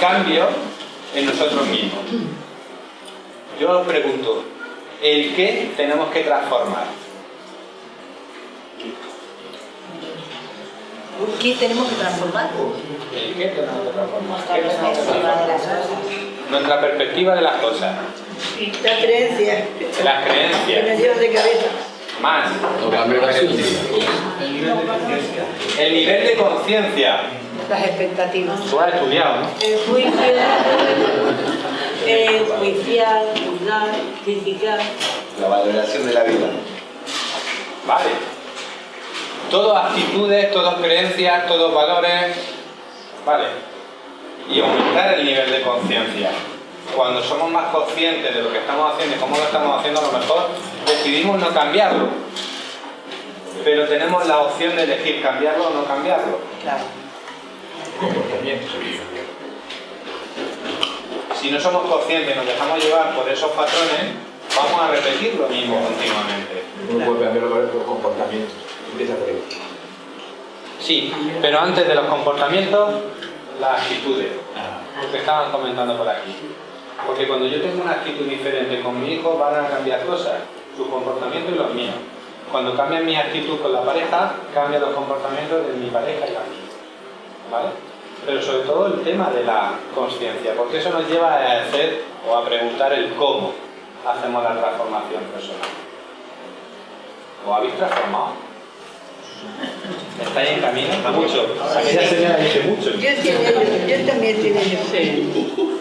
Speaker 2: cambio en nosotros mismos. Yo os pregunto, ¿el qué tenemos que transformar?
Speaker 3: ¿Qué tenemos que transformar?
Speaker 2: ¿El qué tenemos que transformar? ¿Qué tenemos que transformar? Nuestra perspectiva de las cosas, las
Speaker 3: Que me
Speaker 2: creencias,
Speaker 3: de cabeza.
Speaker 2: Más
Speaker 14: O cambiar la
Speaker 2: el nivel de conciencia.
Speaker 6: Las expectativas.
Speaker 2: Tú has estudiado, ¿no?
Speaker 3: Enjuiciar, enjuiciar, juzgar, criticar.
Speaker 4: La valoración de la vida.
Speaker 2: Vale. Todas actitudes, todas creencias, todos valores. Vale. Y aumentar el nivel de conciencia. Cuando somos más conscientes de lo que estamos haciendo y cómo lo estamos haciendo, a lo mejor decidimos no cambiarlo. Pero tenemos la opción de elegir cambiarlo o no cambiarlo.
Speaker 6: Claro.
Speaker 2: Si no somos conscientes y nos dejamos llevar por esos patrones, vamos a repetir lo mismo continuamente.
Speaker 13: Uno puede cambiarlo por comportamiento. Empieza por ahí.
Speaker 2: Sí, pero antes de los comportamientos, las actitudes. Lo que estaban comentando por aquí. Porque cuando yo tengo una actitud diferente con mi hijo, van a cambiar cosas, su comportamiento y los míos. Cuando cambia mi actitud con la pareja, cambian los comportamientos de mi pareja y la mía. ¿Vale? Pero sobre todo el tema de la conciencia, porque eso nos lleva a hacer o a preguntar el cómo hacemos la transformación personal. ¿Os habéis transformado? ¿Estáis en camino? Mucho. Aquella señora dice mucho.
Speaker 3: Yo, tiene, yo también tiene yo.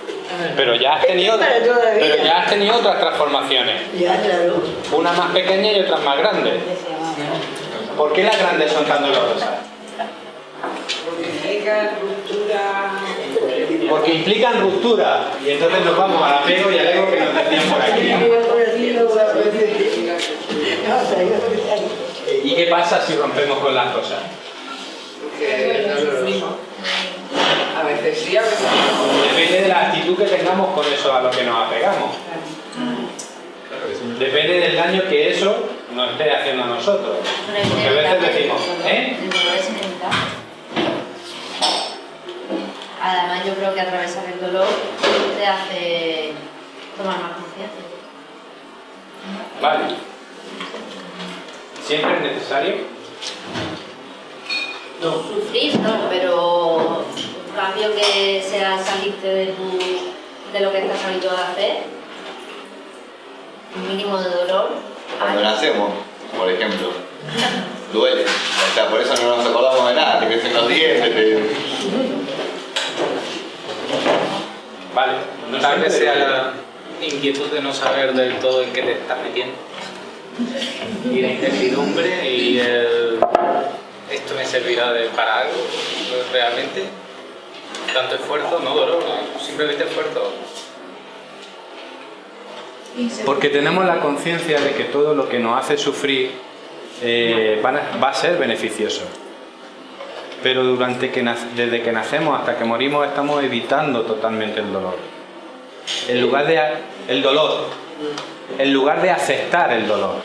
Speaker 2: Pero ya has tenido, pero ya has tenido otras transformaciones.
Speaker 3: Ya, claro.
Speaker 2: Una más pequeña y otras más grandes. ¿Por qué las grandes son tan dolorosas?
Speaker 12: Porque implica ruptura.
Speaker 2: Porque implican ruptura. Y entonces nos vamos al apego y al ego que nos decían por aquí. ¿Y qué pasa si rompemos con las cosas?
Speaker 12: Que no lo. A veces sí, a veces no.
Speaker 2: Depende de la actitud que tengamos con eso a lo que nos apegamos. Depende del daño que eso nos esté haciendo a nosotros. Porque a veces decimos, ¿eh?
Speaker 10: El dolor es inevitable. Además, yo creo que atravesar el dolor te hace tomar más conciencia.
Speaker 2: Vale. ¿Siempre es necesario?
Speaker 10: Sufrir, no, pero un cambio que sea salirte de, tu, de lo que estás habituado a hacer, un mínimo de dolor.
Speaker 4: Cuando nacemos, por ejemplo, duele. O sea, por eso no nos acordamos de nada, te crecen los dientes, te...
Speaker 2: Vale. No
Speaker 9: Tal vez sea la inquietud de no saber del todo en qué te estás metiendo. Y la incertidumbre y el... ¿Esto me servirá de, para algo realmente? Tanto esfuerzo, no dolor, simplemente esfuerzo.
Speaker 2: Porque tenemos la conciencia de que todo lo que nos hace sufrir eh, a- va a ser beneficioso. Pero durante que desde que nacemos hasta que morimos estamos evitando totalmente el dolor. En lugar de el dolor, en lugar de aceptar el dolor.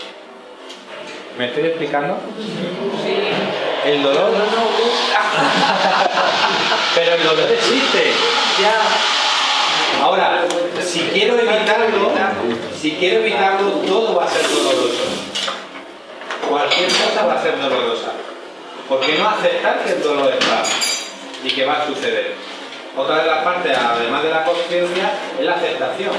Speaker 2: ¿Me estoy explicando? El dolor. Pero el dolor existe. Ahora, si quiero evitarlo, si quiero evitarlo, todo va a ser doloroso. Cualquier cosa va a ser dolorosa. Porque no aceptar que el dolor está y que va a suceder. Otra de las partes, además de la conciencia, es la aceptación.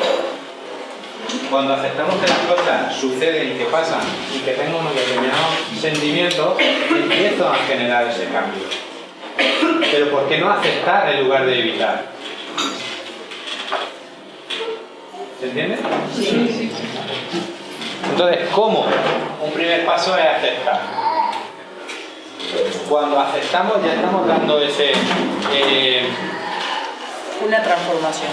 Speaker 2: Cuando aceptamos que las cosas suceden y que pasan y que tengo unos determinados sentimientos, empiezo a generar ese cambio. Pero ¿por qué no aceptar en lugar de evitar? ¿Se entiende? Sí. Entonces, ¿cómo? Un primer paso es aceptar. Cuando aceptamos ya estamos dando ese... eh,
Speaker 6: Una transformación.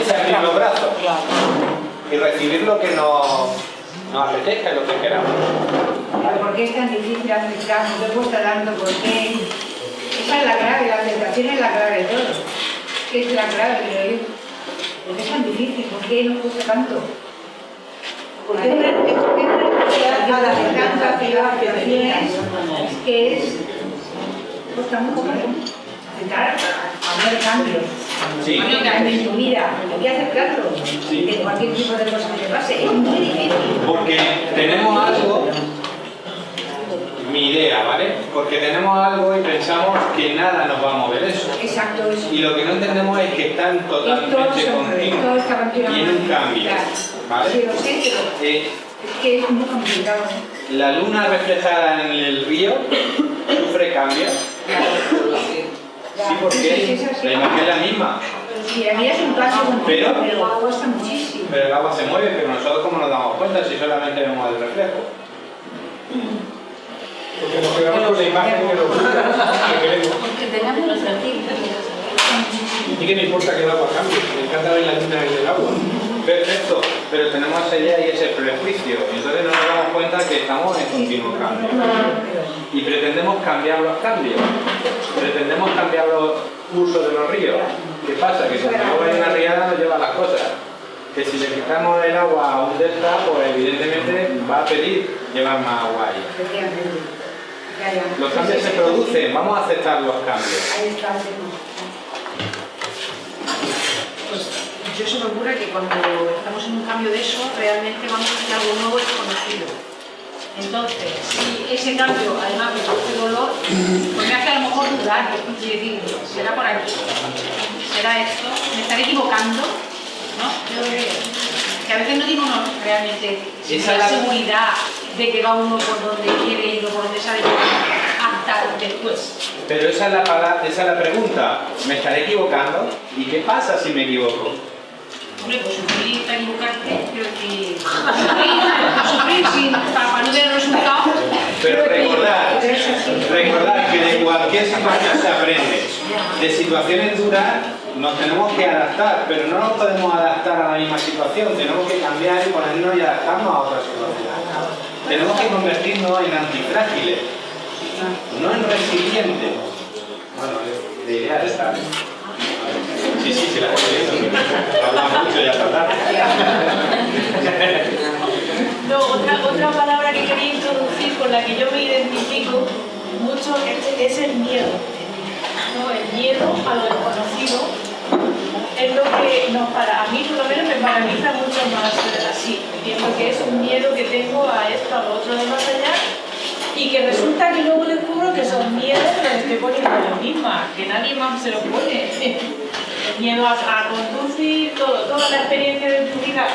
Speaker 2: ese abrir los brazos
Speaker 6: Claro.
Speaker 2: Y recibir lo que nos, apetezca y lo que queramos.
Speaker 11: ¿Por qué es tan difícil aceptar? ¿Por qué cuesta tanto? ¿Por qué? Esa es la clave, la aceptación es la clave de todo. ¿Qué es la clave? ¿Por qué es tan difícil? ¿Por qué nos cuesta tanto?
Speaker 3: Porque es una- es una
Speaker 11: Cada vez
Speaker 3: necesidad
Speaker 11: tanta aceptación es que es... cuesta mucho ¿eh? Cambios.
Speaker 2: Sí.
Speaker 11: Hacer cambios tu vida, hay que aceptarlo. De cualquier tipo de cosa que te pase, es muy difícil.
Speaker 2: Porque tenemos algo, mi idea, ¿vale? Porque tenemos algo y pensamos que nada nos va a mover eso.
Speaker 11: Exacto, eso.
Speaker 2: Y lo que no entendemos es que están totalmente continuos y en un cambio. ¿vale?
Speaker 11: Sí, lo sé, pero
Speaker 2: Eh,
Speaker 11: es que es muy complicado.
Speaker 2: la luna reflejada en el río sufre cambios. Sí, porque la imagen es la misma,
Speaker 11: Si la vida es un continuo,
Speaker 2: Pero-
Speaker 11: pero cuesta muchísimo.
Speaker 2: pero el agua se mueve, pero nosotros cómo nos damos cuenta si solamente vemos el reflejo.
Speaker 1: Porque nos quedamos con la imagen que nos gusta, que queremos.
Speaker 10: Porque tenemos los sentidos.
Speaker 1: ¿Y qué me importa que el agua cambie? Me encanta ver la luna en el agua.
Speaker 2: Perfecto, pero tenemos idea y ese prejuicio, y entonces no nos damos cuenta que estamos en continuo cambio. Y pretendemos cambiar los cambios, pretendemos cambiar los cursos de los ríos. ¿Qué pasa? Que cuando el agua hay una riada nos lleva las cosas. Que si le quitamos el agua a un delta, pues evidentemente va a pedir llevar más agua ahí. Los cambios se producen, vamos a aceptar los cambios.
Speaker 5: Pues yo se me ocurre que cuando estamos en un cambio de eso, realmente vamos a hacer algo nuevo y desconocido. Entonces, si ese cambio además me produce dolor, pues me hace a lo mejor dudar y decir, será por aquí, será esto, me estaré equivocando, ¿no? Yo creo que a veces no digo no, realmente, si
Speaker 2: Esa
Speaker 5: hay
Speaker 2: es la-
Speaker 5: seguridad de que va uno por donde quiere ir o por donde sabe hasta después.
Speaker 2: Pero esa es, la esa es la pregunta. ¿Me estaré equivocando? ¿Y qué pasa si me equivoco?
Speaker 5: Hombre, pues sufrir para equivocarte, quiero decir, sufrir, sufrir sin, para, no ver el resultado.
Speaker 2: Pero recordad, recordad que de cualquier situación se aprende. De situaciones duras nos tenemos que adaptar, pero no nos podemos adaptar a la misma situación. Tenemos que cambiar y ponernos y adaptarnos a otra situación. Tenemos que convertirnos en antifrágiles, no en resilientes. Bueno, la idea es esta. Sí, sí, sí, la. Habla mucho.
Speaker 17: No, otra, otra palabra que quería introducir con la que yo me identifico mucho es, el miedo. ¿no? El miedo a lo desconocido es lo que nos para, a mí por lo menos me paraliza mucho más así. Pienso que es un miedo que tengo a esto, a lo otro de más allá y que resulta que luego descubro que esos miedos me los estoy poniendo yo misma, que nadie más se los pone. El miedo a, conducir, todo, toda la experiencia de tu vida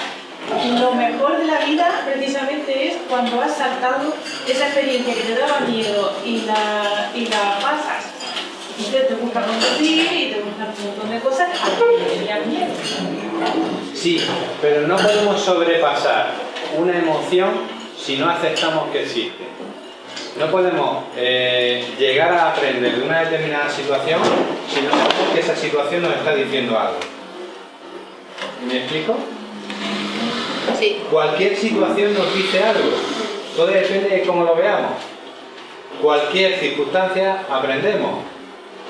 Speaker 17: lo mejor de la vida precisamente es cuando has saltado esa experiencia que te daba miedo y la, y la pasas. Y te, gusta conducir y te gusta un montón de cosas que te tenías miedo.
Speaker 2: Sí, pero no podemos sobrepasar una emoción si no aceptamos que existe. No podemos eh, llegar a aprender de una determinada situación si no sabemos que esa situación nos está diciendo algo. ¿Me explico?
Speaker 6: Sí.
Speaker 2: Cualquier situación nos dice algo. Todo depende de cómo lo veamos. Cualquier circunstancia aprendemos.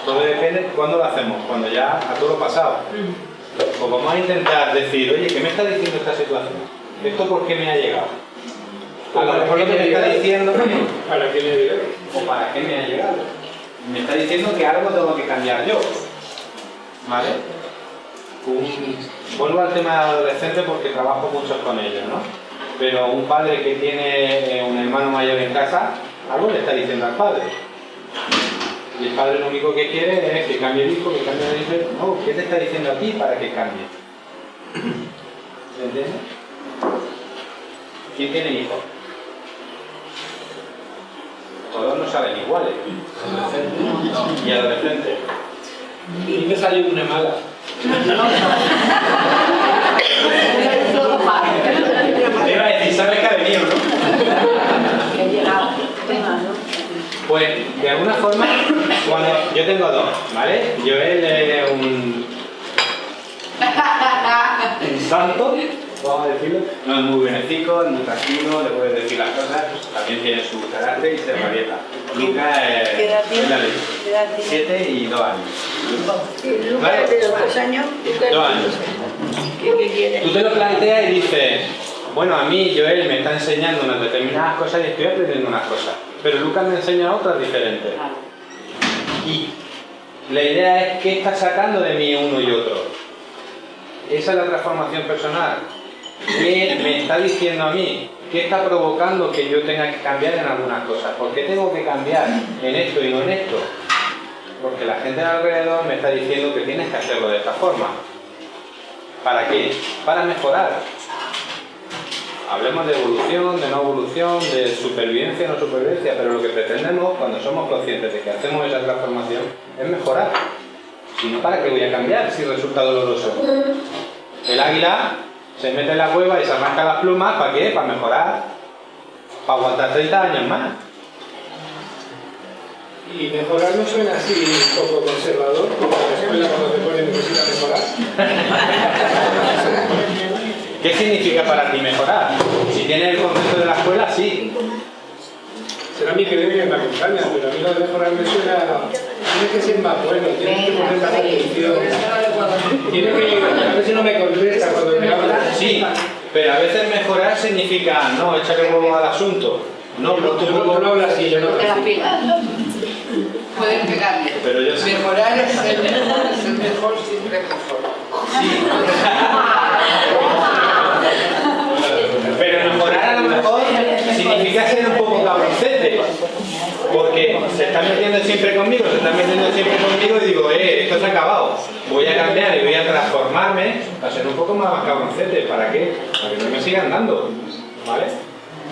Speaker 2: Todo depende de cuándo lo hacemos, cuando ya a todo lo pasado. O vamos a intentar decir, oye, ¿qué me está diciendo esta situación? ¿Esto por qué me ha llegado? A lo mejor lo que me está diciendo
Speaker 1: ¿Para qué me ha llegado?
Speaker 2: o para qué me ha llegado. Me está diciendo que algo tengo que cambiar yo. ¿Vale? Un- vuelvo al tema de adolescentes porque trabajo mucho con ellos, ¿no? Pero un padre que tiene eh, un hermano mayor en casa, algo le está diciendo al padre. Y el padre lo único que quiere es que cambie el hijo, que cambie el hijo. No, ¿qué te está diciendo a ti para que cambie? ¿Se entiende? ¿Quién tiene hijos? Todos no saben iguales. Y adolescentes.
Speaker 1: Y me salió una mala.
Speaker 2: Te iba a decir, ¿sabes que ha venido, no? Pues, de alguna forma, cuando yo tengo dos, ¿vale? Joel es un, un santo, vamos a decirlo. No es muy benéfico, es muy tranquilo, le puedes decir las cosas, también tiene su carácter y se rabieta. Lucas es,
Speaker 3: ¿Qué edad tiene?
Speaker 2: es la ley.
Speaker 3: ¿Qué edad tiene?
Speaker 2: Siete y dos años.
Speaker 3: Lucas de dos años.
Speaker 2: Dos años.
Speaker 3: ¿Qué, qué quiere?
Speaker 2: Tú te lo planteas y dices, bueno, a mí Joel me está enseñando unas determinadas cosas y estoy aprendiendo unas cosas, pero Lucas me enseña otras diferentes. Y la idea es qué está sacando de mí uno y otro. Esa es la transformación personal. ¿Qué me está diciendo a mí? ¿Qué está provocando que yo tenga que cambiar en algunas cosas? ¿Por qué tengo que cambiar en esto y no en esto? Porque la gente de alrededor me está diciendo que tienes que hacerlo de esta forma. ¿Para qué? Para mejorar. Hablemos de evolución, de no evolución, de supervivencia, no supervivencia, pero lo que pretendemos cuando somos conscientes de que hacemos esa transformación es mejorar. Si no, ¿para qué voy a cambiar si resulta doloroso? El águila se mete en la cueva y se arranca las plumas, ¿para qué? Para mejorar, para aguantar 30 años más.
Speaker 1: Y mejorar no suena así un poco conservador, como la escuela cuando te ponen necesita mejorar.
Speaker 2: ¿Qué significa para ti mejorar? Si tienes el concepto de la escuela, sí.
Speaker 1: Será mi creencia que me acompaña, pero a mí lo de mejorar me suena. Tienes que ser más bueno, tienes que poner más atención. Tienes que. A ver si no me contesta cuando me habla.
Speaker 2: Sí, pero a veces mejorar significa, no, échale huevo al asunto. No, pero tú,
Speaker 1: no hablas así, yo no hablo así.
Speaker 18: Pueden pegarle.
Speaker 2: Pero yo sí.
Speaker 18: Mejorar es el mejor, es el mejor siempre mejor.
Speaker 2: Pero mejorar a lo mejor significa ser un poco Porque se están metiendo siempre conmigo, se están metiendo siempre conmigo y digo, eh, esto se ha acabado. Voy a cambiar y voy a transformarme a ser un poco más cabroncete. ¿Para qué? Para que no me sigan dando. ¿Vale?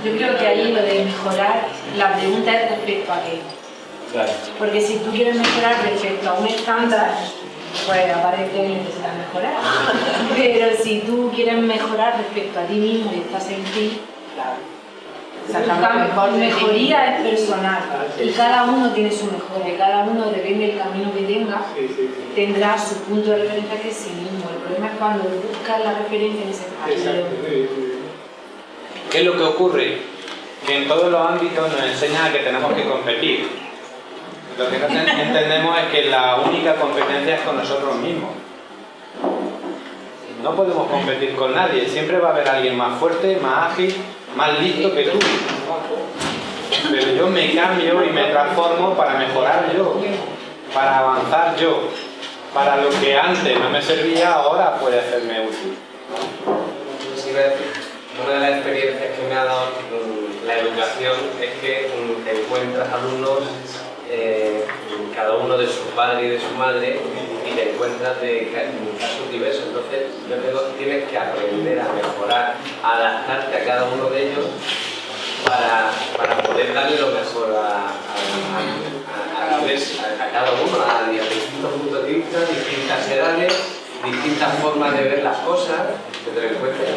Speaker 5: Yo creo que ahí lo de mejorar, la pregunta es respecto a qué.
Speaker 2: Claro.
Speaker 5: Porque si tú quieres mejorar respecto a un estándar, pues aparece que necesitas mejorar. Pero si tú quieres mejorar respecto a ti mismo y estás en ti,
Speaker 6: Sacando ti
Speaker 5: mejoría es personal y
Speaker 6: sí.
Speaker 5: cada uno tiene su mejora, cada uno depende del camino que tenga, tendrá su punto de referencia que es sí mismo. El problema es cuando buscas la referencia en ese camino.
Speaker 2: ¿Qué es lo que ocurre? Que en todos los ámbitos nos enseñan a que tenemos que competir. Lo que no ten- entendemos es que la única competencia es con nosotros mismos. No podemos competir con nadie, siempre va a haber alguien más fuerte, más ágil, más listo que tú. Pero yo me cambio y me transformo para mejorar yo, para avanzar yo, para lo que antes no me servía, ahora puede hacerme útil.
Speaker 16: Una de las experiencias que me ha dado la educación es que encuentras alumnos, eh, cada uno de su padre y de su madre, y te encuentras de ca- casos diversos. Entonces, yo creo que tienes que aprender a mejorar, a adaptarte a cada uno de ellos para, para poder darle lo mejor a cada uno, a, distintos puntos de vista, distintas edades, distintas formas de ver las cosas, que te lo encuentres.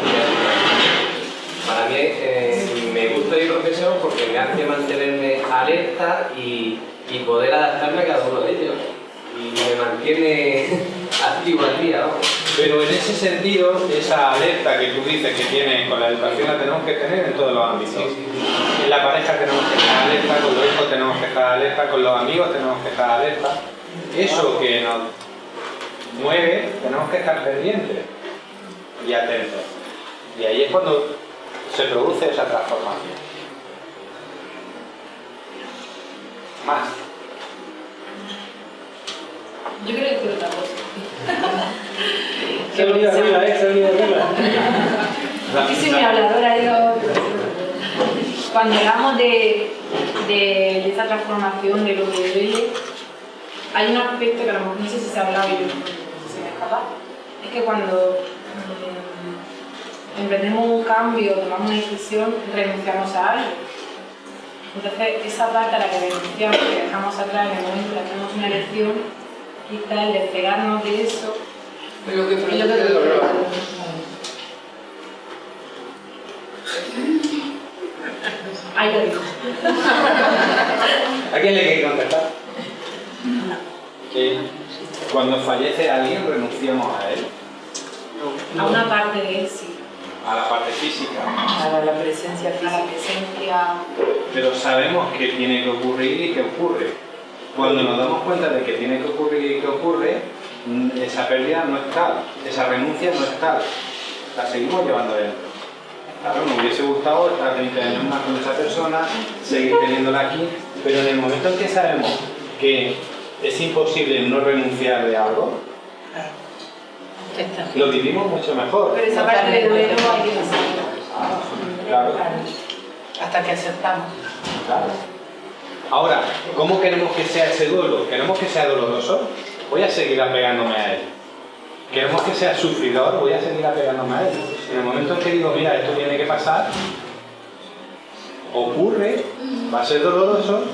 Speaker 16: Para mí eh, me gusta ir profesión porque me hace mantenerme alerta y, y poder adaptarme a cada uno de ellos. Y me mantiene activo al día, vamos.
Speaker 2: Pero en ese sentido, esa alerta que tú dices que tienes con la educación la tenemos que tener en todos los ámbitos. En la pareja tenemos que estar alerta, con los hijos tenemos que estar alerta, con los amigos tenemos que estar alerta. Eso que nos mueve, tenemos que estar pendientes y atentos. Y ahí es cuando se produce esa transformación. Más.
Speaker 5: Yo creo que otra cosa.
Speaker 1: Se ha venido arriba, ¿eh? Se ha venido arriba.
Speaker 5: Yo soy muy habladora, yo... Cuando hablamos de, de, de esa transformación, de lo que duele, hay un aspecto que a lo mejor no sé si se ha hablado y se me escapa, es que cuando mm, emprendemos un cambio, tomamos una decisión, renunciamos a algo. Entonces, esa parte a la que renunciamos, que dejamos atrás en el momento en que hacemos una elección, quizá el despegarnos de eso
Speaker 18: Es lo que
Speaker 5: es lo
Speaker 18: produce
Speaker 5: que
Speaker 18: dolor.
Speaker 5: Ahí lo digo.
Speaker 2: ¿A quién le quiere contestar? Que cuando fallece alguien renunciamos a él,
Speaker 5: A una parte de él sí.
Speaker 2: A la parte física.
Speaker 6: Para la presencia física.
Speaker 5: presencia.
Speaker 2: Pero sabemos que tiene que ocurrir y que ocurre. Cuando nos damos cuenta de que tiene que ocurrir y que ocurre, mm, esa pérdida no es tal, esa renuncia no es tal. La seguimos llevando dentro. Claro, me hubiese gustado estar 20 años más con esa persona, seguir teniéndola aquí, pero en el momento en que sabemos que es imposible no renunciar de algo, lo vivimos mucho mejor.
Speaker 5: Pero esa parte de duelo hay que pasarla.
Speaker 2: Claro.
Speaker 6: Hasta que aceptamos.
Speaker 2: Claro. Ahora, ¿cómo queremos que sea ese duelo? ¿Queremos que sea doloroso? Voy a seguir apegándome a él. ¿Queremos que sea sufridor? Voy a seguir apegándome a él. En el momento en que digo, mira, esto tiene que pasar, ocurre, va a ser doloroso,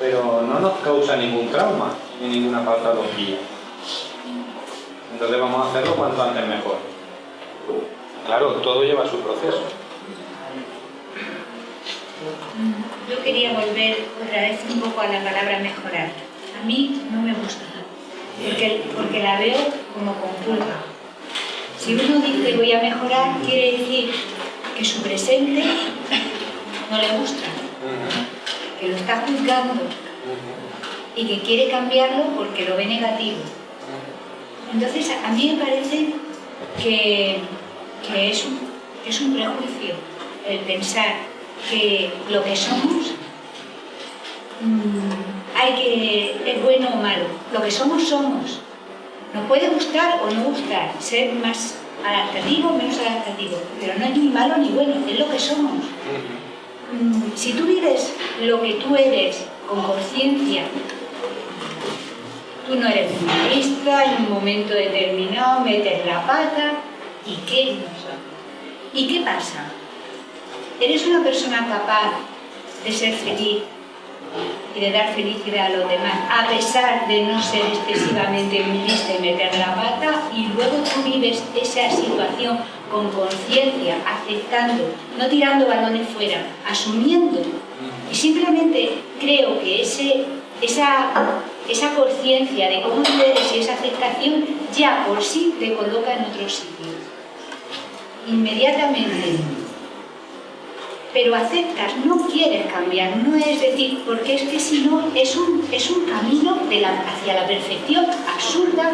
Speaker 2: pero no nos causa ningún trauma ni ninguna patología. Entonces vamos a hacerlo cuanto antes mejor. Claro, todo lleva su proceso.
Speaker 11: Yo quería volver otra vez un poco a la palabra mejorar. A mí no me gusta, porque, porque la veo como compulga. Si uno dice voy a mejorar, quiere decir que su presente no le gusta, que lo está juzgando y que quiere cambiarlo porque lo ve negativo. Entonces, a mí me parece que, que es, un, es un prejuicio el pensar que lo que somos mm, hay que, es bueno o malo. Lo que somos, somos. Nos puede gustar o no gustar, ser más adaptativo o menos adaptativo, pero no es ni malo ni bueno, es lo que somos. Mm, Si tú vives lo que tú eres con conciencia, tú no eres feminista, en un momento determinado metes la pata, ¿y qué? ¿Y qué pasa? ¿Eres una persona capaz de ser feliz y de dar felicidad a los demás, a pesar de no ser excesivamente feminista y meter la pata, y luego tú vives esa situación con conciencia, aceptando, no tirando balones fuera, asumiendo. Y simplemente creo que ese, esa, esa conciencia de cómo eres y esa aceptación ya por sí te coloca en otro sitio. Inmediatamente pero aceptas, no quieres cambiar, no es decir, porque es que si no es un, es un camino de la, hacia la perfección absurda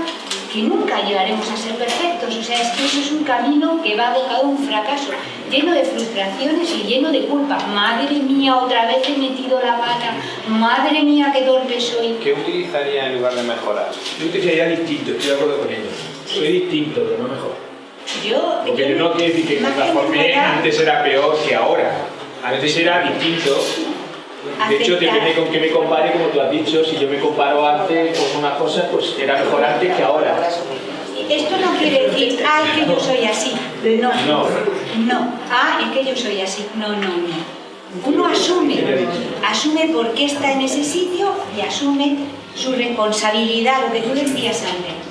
Speaker 11: que nunca llegaremos a ser perfectos, o sea, es que eso es un camino que va a un fracaso, lleno de frustraciones y lleno de culpa. Madre mía, otra vez he metido la pata, madre mía, qué torpe soy.
Speaker 2: ¿Qué utilizaría en lugar de mejorar?
Speaker 13: Yo utilizaría distinto, estoy de acuerdo con ellos. Soy distinto, pero no mejor.
Speaker 11: Yo,
Speaker 13: Porque no quiere decir que me transformé, antes era peor que ahora. Antes era distinto. De hecho, depende con qué me compare, como tú has dicho, si yo me comparo antes con una cosa, pues era mejor antes que ahora.
Speaker 11: Esto no quiere decir, ah, es que yo soy así. No,
Speaker 13: No.
Speaker 11: no, ah, es que yo soy así. No, no, no. Uno asume, asume por qué está en ese sitio y asume su responsabilidad, lo que tú decías antes.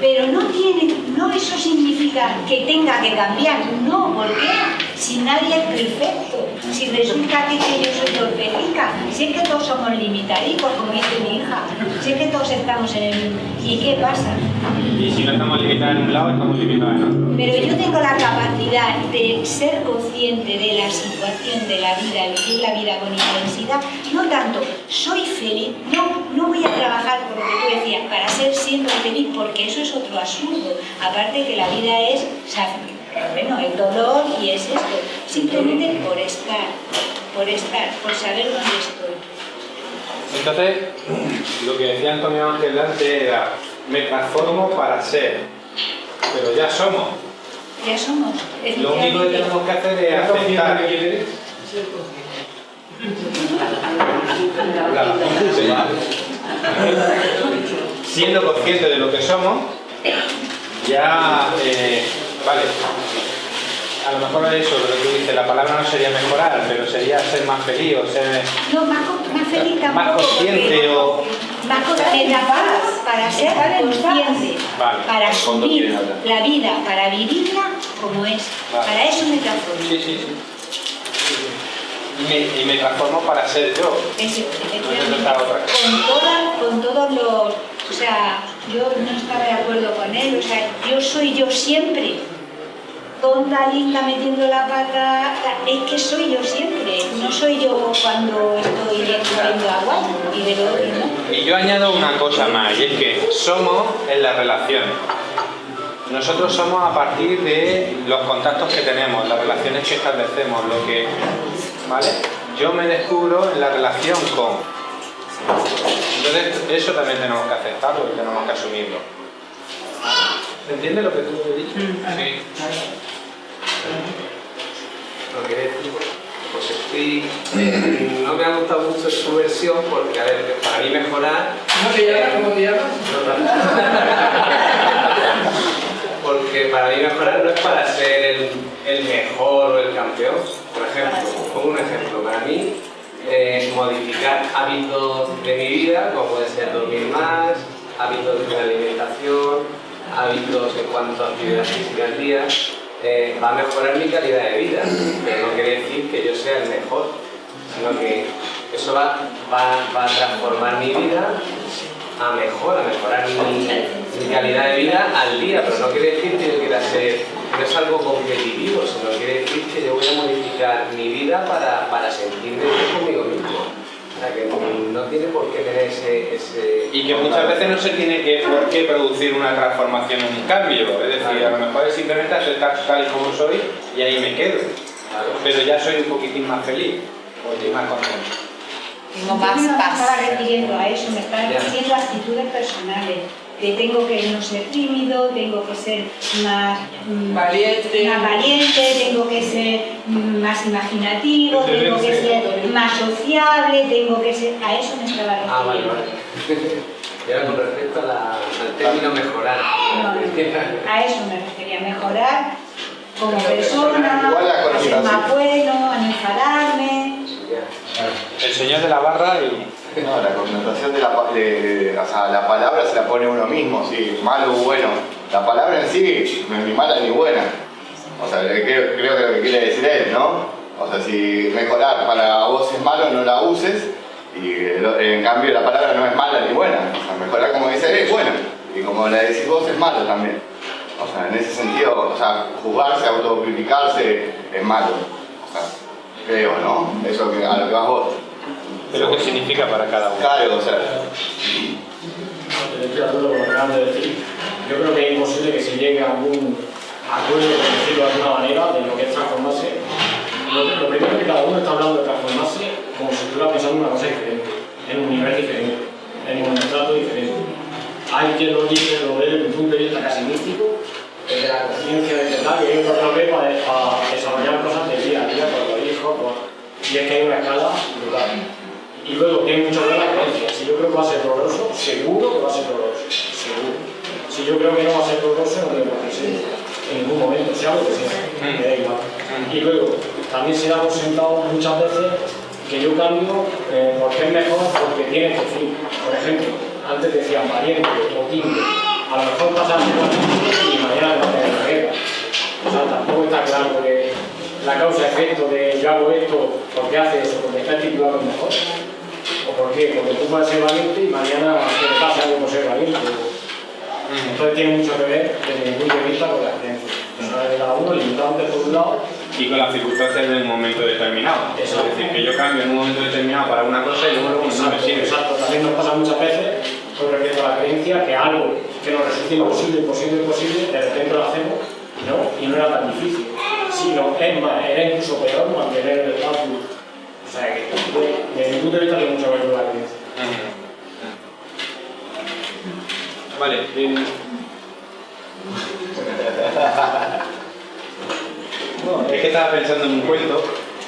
Speaker 11: Pero no tiene, no eso significa que tenga que cambiar, no, ¿por qué? Si nadie es perfecto, si resulta que, que yo soy torpecica, si es que todos somos limitadicos, como dice mi hija, si es que todos estamos en el mismo. ¿Y qué pasa?
Speaker 2: Y si no estamos limitados en un lado, estamos limitados en otro.
Speaker 11: Pero yo tengo la capacidad de ser consciente de la situación de la vida, vivir la vida con intensidad, no tanto soy feliz, no, no voy a trabajar por lo que tú decías, para ser siempre feliz, porque eso es otro absurdo. Aparte que la vida es, o sea, bueno, el dolor y es esto, simplemente por estar, por estar, por saber dónde estoy.
Speaker 2: Entonces, lo que decía Antonio Ángel antes era, me transformo para ser, pero ya somos.
Speaker 11: Ya somos.
Speaker 2: Lo único que tenemos que hacer es aceptar. Siendo consciente de lo que somos, ya, eh, vale, a lo mejor es eso lo que tú dices, la palabra no sería mejorar, pero sería ser más feliz o ser
Speaker 11: No, más, feliz tampoco.
Speaker 2: más consciente o...
Speaker 11: Más consciente, para, para ser consciente,
Speaker 2: Vale,
Speaker 11: para asumir la vida, para vivirla como es.
Speaker 2: Vale.
Speaker 11: Para eso me transformo.
Speaker 2: Sí, sí, sí. Y me, y me transformo para ser yo.
Speaker 11: Es-
Speaker 2: No
Speaker 11: con, todas- con todos los... O sea, yo no estaba de acuerdo con él, o sea, yo soy yo siempre. Tonta, linda, metiendo la pata, es que soy yo siempre, no soy yo cuando estoy descubriendo agua y de lo.
Speaker 2: Y yo añado una cosa más, y es que somos en las relaciones. Nosotros somos a partir de los contactos que tenemos, las relaciones que establecemos, lo que... ¿Vale? Yo me descubro en la relación con... Entonces, eso también tenemos que aceptarlo y tenemos que asumirlo. ¿Entiendes lo que tú has dicho? Sí.
Speaker 16: Lo que decir, pues estoy. Eh, no me ha gustado mucho su versión porque, a ver, para mí mejorar.
Speaker 18: ¿Cómo te llamas? ¿Cómo te llamas?
Speaker 16: Porque para mí mejorar no es para ser el, el mejor o el campeón. Por ejemplo, pongo un ejemplo. Para mí, eh, modificar hábitos de mi vida, como puede ser dormir más, hábitos de alimentación, hábitos en cuanto a actividad física al día, eh, va a mejorar mi calidad de vida. Pero no quiere decir que yo sea el mejor, sino que eso va, va, va a transformar mi vida a mejor, a mejorar mi, mi calidad de vida al día, pero no quiere decir que yo quiera ser, no es algo competitivo, sino quiere decir que yo voy a modificar mi vida para, para sentirme bien conmigo mismo. O sea, que no tiene por qué tener ese... ese
Speaker 2: Y que muchas veces no se tiene que, por qué producir una transformación o un cambio. Es decir, a lo mejor es simplemente aceptar tal y como soy y ahí me quedo. Pero ya soy un poquitín más feliz
Speaker 6: Tengo más
Speaker 11: Yo no me
Speaker 6: paz.
Speaker 11: estaba refiriendo a eso, me estaba refiriendo a actitudes personales. Que tengo que no ser tímido, tengo que ser más mm,
Speaker 18: Valiente.
Speaker 11: más valiente, tengo que ser mm, más imaginativo, tengo que ser más sociable, tengo que ser. A eso me estaba refiriendo.
Speaker 16: Ah, vale, vale. Y ahora con respecto a la- al término mejorar.
Speaker 11: A eso me refería, mejorar como persona, a ser más bueno, a no enfadarme.
Speaker 2: El señor de la barra y...
Speaker 4: No, la connotación de la, pa- de- o la palabra se la pone uno mismo, sí, malo o bueno. La palabra en sí no es ni mala ni buena. O sea, creo, creo que lo que quiere decir él, ¿no? O sea, si mejorar para vos es malo, no la uses. Y en cambio la palabra no es mala ni buena. O sea, mejorar como dice él es bueno. Y como la decís vos es malo también. O sea, en ese sentido, o sea, juzgarse, autocriticarse es malo. O sea, creo, ¿no? Eso que, a lo que vas vos.
Speaker 2: Pero ¿qué significa para cada uno?
Speaker 4: Claro, o sea,
Speaker 7: Estoy de acuerdo con lo que acaban de decir. Yo creo que es imposible que se llegue a algún acuerdo, por decirlo de alguna manera, de lo que es transformarse. Lo, lo primero es que cada uno está hablando de transformarse como si estuviera pensando en una cosa diferente, en un nivel diferente, en un trato diferente. Hay quien lo dice, lo ve desde un punto de vista casi místico, desde la conciencia, desde tal, y hay otro que lo ve para, para desarrollar cosas del día a día, con los hijos, con- y es que hay una escala brutal. Y luego tiene mucho que ver la creencia. Si yo creo que va a ser doloroso, seguro que va a ser doloroso. Seguro. Si yo creo que no va a ser doloroso, no tengo que ser en ningún momento, sea lo que sea. Me da igual. Y luego, también se da por sentado muchas veces que yo cambio eh, porque es mejor porque tiene este fin. Por ejemplo, antes decían valiente o tímido. A lo mejor pasa y mañana no tener la guerra. O sea, tampoco está claro que la causa-efecto de yo hago esto porque hace eso, porque está titulado mejor. ¿O por qué? Porque tú puedes ser valiente y mañana te pasa algo por ser valiente. Entonces tiene mucho que ver desde mi punto de vista con de cada uno, limitantes por un lado.
Speaker 2: Y con las circunstancias de un momento determinado. Es decir, que yo cambio en un momento determinado para una cosa y luego no me
Speaker 7: Exacto,
Speaker 2: sirve.
Speaker 7: exacto. También nos pasa muchas veces con respecto a la creencia que algo que nos resulta imposible, imposible, imposible, de repente lo hacemos ¿no? y no era tan difícil. Sino, es más, era incluso peor mantener el estatus. O sea que desde mi punto de vista tiene mucho que ver con la creencia.
Speaker 2: Vale. No, es que estaba pensando en un cuento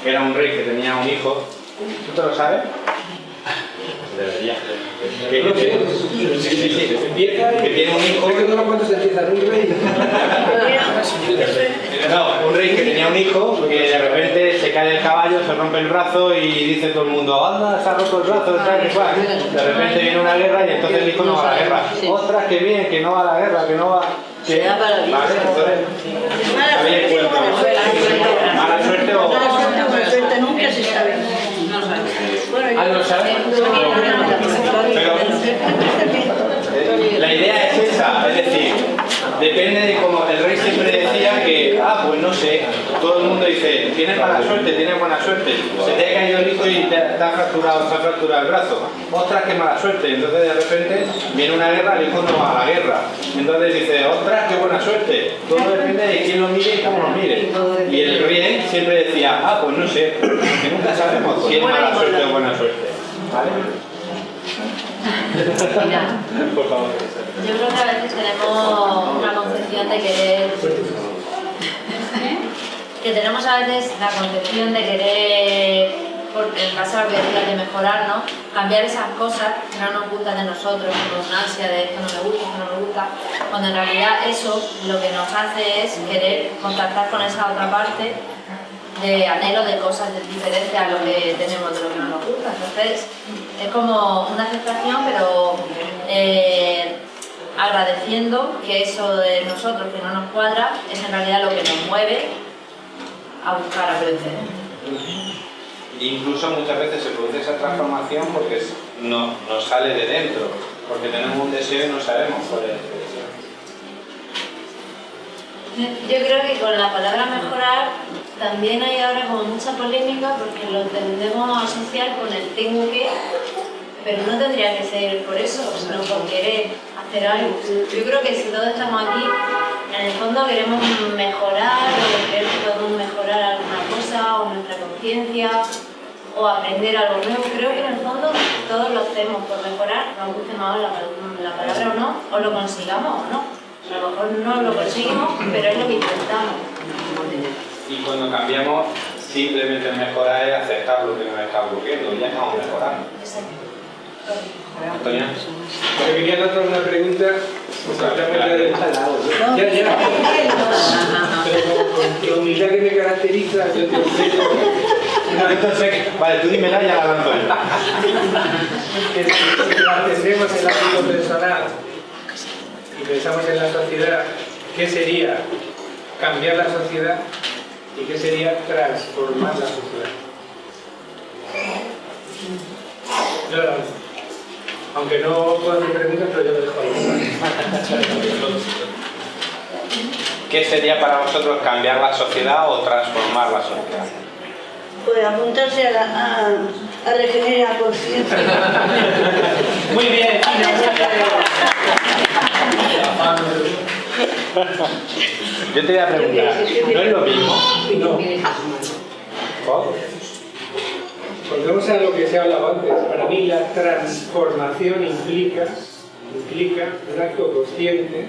Speaker 2: que era un rey que tenía un hijo. ¿Tú te lo sabes? Debería. Que, que- sí, sí, sí. Que tiene un hijo.
Speaker 1: que no un rey.
Speaker 2: No, un rey que tenía un hijo que de repente se cae del caballo, se rompe el brazo y dice todo el mundo, anda, se ha roto el brazo, tal, que cual. De repente viene una guerra y entonces el hijo no va a la guerra. Ostras, qué bien, que no va a la guerra, que no va... Que... Vale, entonces... Mala suerte o...
Speaker 3: Mala suerte nunca se sabe.
Speaker 2: Ah, ¿no sabes? Pero la idea es esa, es decir, depende de cómo el rey siempre decía que, ah, pues no sé, todo el mundo dice, tienes mala suerte, tienes buena suerte, se te ha caído el hijo y te, te ha fracturado, se ha fracturado el brazo, ostras, qué mala suerte, entonces de repente viene una guerra, el hijo no va a la guerra, entonces dice, ostras, qué buena suerte, todo depende de quién lo mire y cómo lo mire, y el rey siempre decía, ah, pues no sé, que nunca sabemos si es mala suerte o buena suerte, ¿vale? Favor.
Speaker 10: Yo creo que a veces tenemos una concepción de querer. que tenemos a veces la concepción de querer, porque en base a lo que decías de mejorar, ¿no? Cambiar esas cosas que no nos gustan de nosotros, con ansia de esto no me gusta, esto no me gusta, cuando en realidad eso lo que nos hace es querer contactar con esa otra parte de anhelo de cosas diferentes a lo que tenemos de lo que no nos gusta. Entonces, es como una aceptación, pero eh, agradeciendo que eso de nosotros que no nos cuadra es en realidad lo que nos mueve a buscar aprender.
Speaker 2: Incluso muchas veces se produce esa transformación porque es- no, nos sale de dentro, porque tenemos un deseo y no sabemos cuál es ese deseo.
Speaker 10: Yo creo que con la palabra mejorar también hay ahora como mucha polémica porque lo tendemos a asociar con el tengo que, pero no tendría que ser por eso, sino por querer hacer algo. Yo creo que si todos estamos aquí, en el fondo queremos mejorar o queremos podemos mejorar alguna cosa o nuestra conciencia o aprender algo nuevo. Creo que en el fondo todos lo hacemos por mejorar, nos guste más la, la palabra o no, o lo consigamos o no. A lo mejor no lo conseguimos, pero es lo que intentamos.
Speaker 2: Y cuando cambiamos, simplemente mejorar es aceptar lo que nos está bloqueando y ya estamos mejorando. Antonio.
Speaker 1: Me quería hacer una pregunta. Ya, ya. Pero con la humildad que me caracteriza, yo te
Speaker 2: No, entonces, vale, tú dímela y ya la lanzo yo.
Speaker 1: que si la atendemos en el ámbito personal y pensamos en la sociedad, ¿qué sería cambiar la sociedad y qué sería transformar la sociedad? Yo. Aunque no puedo hacer preguntas, pero yo lo dejo ahí.
Speaker 2: ¿Qué sería para vosotros cambiar la sociedad o transformar la sociedad?
Speaker 3: Pues apuntarse a, la, a, a regenerar conciencia.
Speaker 1: Muy bien,
Speaker 2: Yo te voy a preguntar, ¿no es lo mismo?
Speaker 1: No. Volvemos a lo que se ha hablado antes. Para mí la transformación implica, implica un acto consciente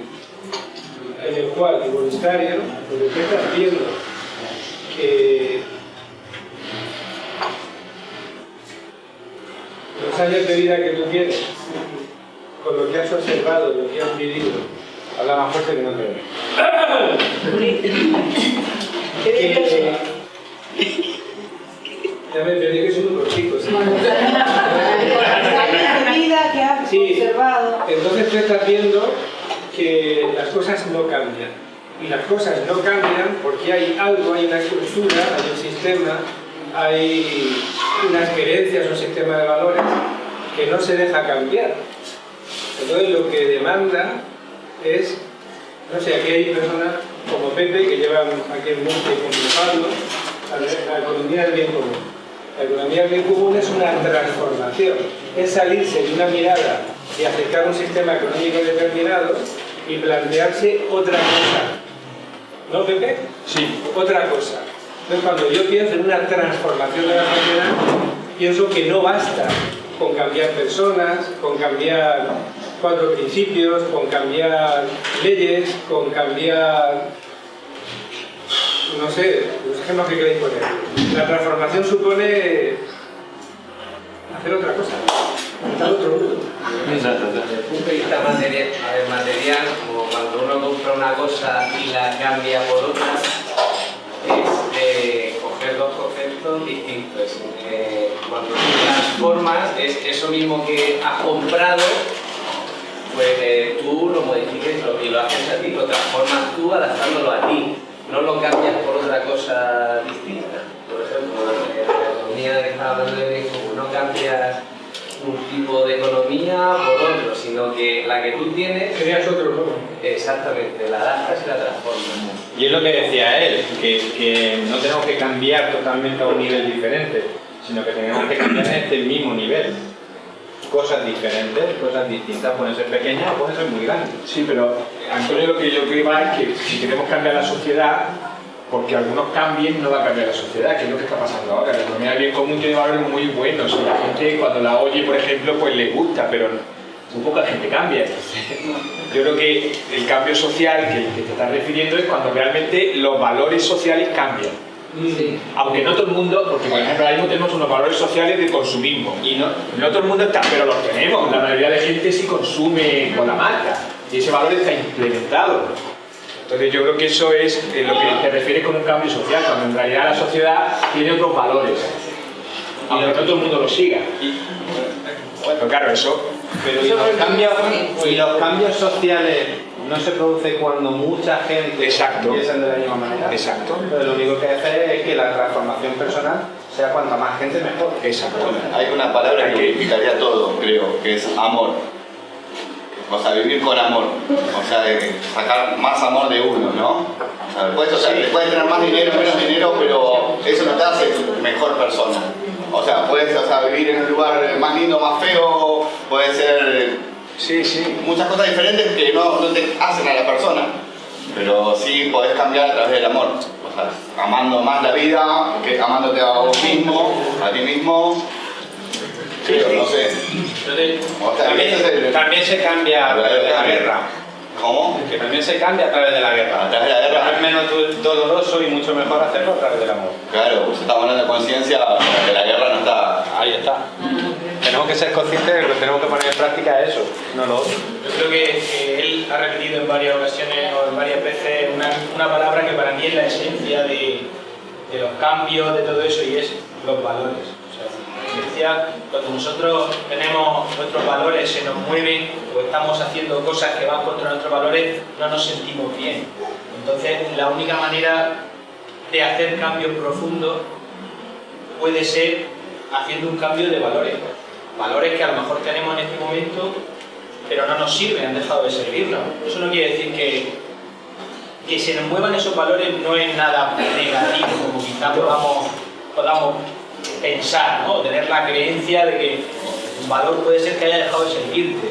Speaker 1: en el cual, y voluntario, lo que estás viendo que los años de vida que tú tienes, con lo que has observado, lo que has vivido,
Speaker 2: habla más fuerte que no te veo.
Speaker 1: ya me perdí que soy un cortico, ¿sí?
Speaker 6: La vida que has
Speaker 1: Sí.
Speaker 6: observado.
Speaker 1: Entonces tú estás viendo que las cosas no cambian. Y las cosas no cambian porque hay algo, hay una estructura, hay un sistema, hay unas creencias, un sistema de valores que no se deja cambiar. Entonces lo que demanda es, no sé, aquí hay personas como Pepe que llevan aquí en Monte con la economía del bien común. La economía del bien común es una transformación, es salirse de una mirada y acercar un sistema económico determinado y plantearse otra cosa. ¿No, Pepe? Sí. Otra cosa. Entonces, cuando yo pienso en una transformación de la sociedad, pienso que no basta con cambiar personas, con cambiar cuatro principios, con cambiar leyes, con cambiar no sé, los ejemplos que queréis poner. La transformación supone hacer otra cosa, montar otro
Speaker 16: de vista ver, material, como cuando uno compra una cosa y la cambia por otra, es eh, coger dos conceptos distintos. Eh, cuando tú transformas, es eso mismo que has comprado, pues eh, tú lo modificas y lo- haces a ti, lo transformas tú adaptándolo a ti, no lo cambias por otra cosa distinta. Por ejemplo, en la economía que estaba hablando de como no cambias un tipo de economía por otro, sino que la que tú tienes...
Speaker 1: Creas otro nuevo.
Speaker 16: Exactamente, la adaptas y la transformas.
Speaker 2: Y es lo que decía él, que, que no tenemos que cambiar totalmente a un nivel diferente, sino que tenemos que cambiar en este mismo nivel. Cosas diferentes, cosas distintas, pueden ser pequeñas o pueden ser muy grandes.
Speaker 13: Sí, pero Antonio lo que yo creo es que si queremos cambiar la sociedad, porque algunos cambien no va a cambiar la sociedad, que es lo que está pasando ahora. La economía del bien común tiene valores muy buenos la gente cuando la oye, por ejemplo, pues le gusta, pero muy poca gente cambia. Yo creo que el cambio social que, que te estás refiriendo es cuando realmente los valores sociales cambian. Aunque no todo el mundo, porque por ejemplo ahora mismo tenemos unos valores sociales de consumismo y no, no todo el mundo está, pero los tenemos. La mayoría de gente sí consume con la marca y ese valor está implementado. Entonces yo creo que eso es eh, lo que te refieres con un cambio social, cuando en realidad la sociedad tiene otros valores, aunque no todo el mundo lo siga. Pero claro, eso...
Speaker 2: Pero y los, cambios, y los cambios sociales no se producen cuando mucha gente piensa de la misma manera.
Speaker 13: Exacto.
Speaker 2: Pero lo único que hace es que la transformación personal sea cuanta más gente mejor.
Speaker 13: Exacto.
Speaker 4: Hay una palabra que unificaría todo, creo, que es amor. O sea, vivir con amor. O sea, de sacar más amor de uno, ¿no? O sea, o sea, puedes tener más dinero, menos dinero, pero eso no te hace mejor persona. O sea, puedes o sea, vivir en un lugar más lindo, más feo, puede ser
Speaker 13: sí, sí.
Speaker 4: muchas cosas diferentes que no, no te hacen a la persona. pero sí podés cambiar a través del amor. O sea, amando más la vida, que amándote a vos mismo, a ti mismo. Pero no sé. O sea,
Speaker 2: También,
Speaker 4: el-
Speaker 2: también se cambia a través de la guerra.
Speaker 4: ¿Cómo?
Speaker 2: Que también se cambia a través de la guerra.
Speaker 4: A través de la guerra.
Speaker 2: Pero es menos do- doloroso y mucho mejor hacerlo a través del amor.
Speaker 4: Claro, pues estamos hablando de conciencia, que la guerra no está.
Speaker 2: Ahí está. Tenemos que ser conscientes de que tenemos que poner en práctica es eso, no lo otro.
Speaker 19: Yo creo que eh, él ha repetido en varias ocasiones o en varias veces una, una palabra que para mí es la esencia de, de los cambios, de todo eso, y es los valores. O sea, la esencia, cuando nosotros tenemos nuestros valores, se nos mueven o estamos haciendo cosas que van contra nuestros valores, no nos sentimos bien. Entonces, la única manera de hacer cambios profundos puede ser haciendo un cambio de valores. Valores que a lo mejor tenemos en este momento, pero no nos sirven, han dejado de servirnos. Eso no quiere decir que, que se nos muevan esos valores no es nada negativo, como quizás podamos, podamos pensar, ¿no? tener la creencia de que un valor puede ser que haya dejado de servirte.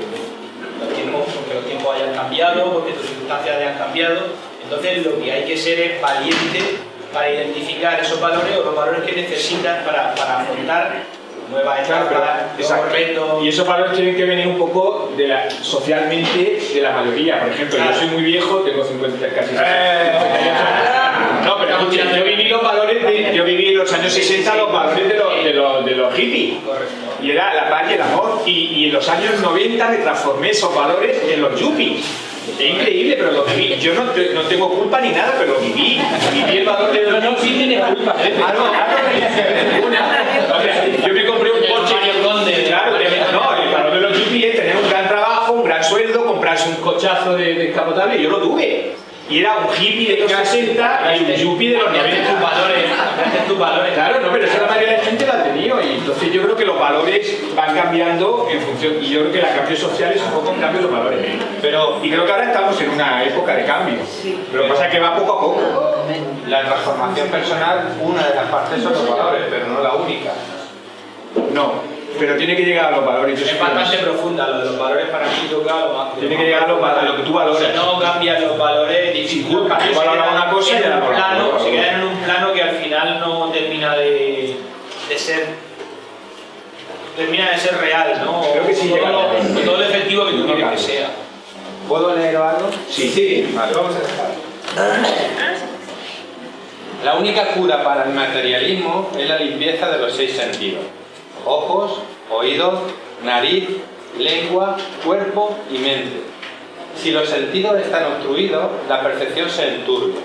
Speaker 19: Porque los tiempos hayan cambiado, porque tus circunstancias hayan cambiado. Entonces lo que hay que ser es valiente para identificar esos valores o los valores que necesitas para, para afrontar
Speaker 13: Exacto. Y esos valores tienen que venir un poco de la, socialmente de la mayoría. Por ejemplo, yo soy muy viejo, tengo 50, casi 60. No, pero escucha, yo viví los valores de, yo viví en los años 60 los valores de los, de los, de los hippies. Y era la paz y el amor. Y, y en los años 90 me transformé esos valores en los yuppies. Es increíble, pero lo viví. Yo no, te- no tengo culpa ni nada, pero lo viví. Viví el valor de yuppies. No tienes culpa. Ver ninguna. O sea, yo me compré un coche. Claro, de- no, el valor de los yuppies es tener un gran trabajo, un gran sueldo, comprarse un cochazo de descapotable. y Yo lo tuve. Y era un hippie de los 60 y un yuppie de los 90.
Speaker 19: tus valores, tus valores.
Speaker 13: Claro, no, pero esa la mayoría de la gente la ha tenido y entonces yo creo que los valores van cambiando en función, y yo creo que el cambio social es un poco un cambio de los valores. Pero, y creo que ahora estamos en una época de cambio. Pero lo que pasa es que va poco a poco.
Speaker 2: La transformación personal, una de las partes son los valores, pero no la única.
Speaker 13: No, pero tiene que llegar a los valores.
Speaker 19: Es
Speaker 13: creo
Speaker 19: bastante
Speaker 13: eso.
Speaker 19: profunda, lo de los valores para mí toca lo más
Speaker 13: Tiene que llegar a, los valores, a lo que tú valores.
Speaker 19: Si no cambian los valores, dificulta.
Speaker 13: tú valoras una cosa y
Speaker 19: un
Speaker 13: valoras
Speaker 19: plano, se quedan en un plano que al final no termina de, de ser termina de ser real, ¿no?
Speaker 13: Creo que sí
Speaker 19: todo,
Speaker 13: llega.
Speaker 19: lo- con todo el efectivo que tú quieres que sea.
Speaker 2: ¿Puedo leer algo?
Speaker 13: Sí, sí.
Speaker 2: Vale, vamos a dejar. La única cura para el materialismo es la limpieza de los seis sentidos. Ojos, oídos, nariz, lengua, cuerpo y mente. Si los sentidos están obstruidos, la percepción se enturbia.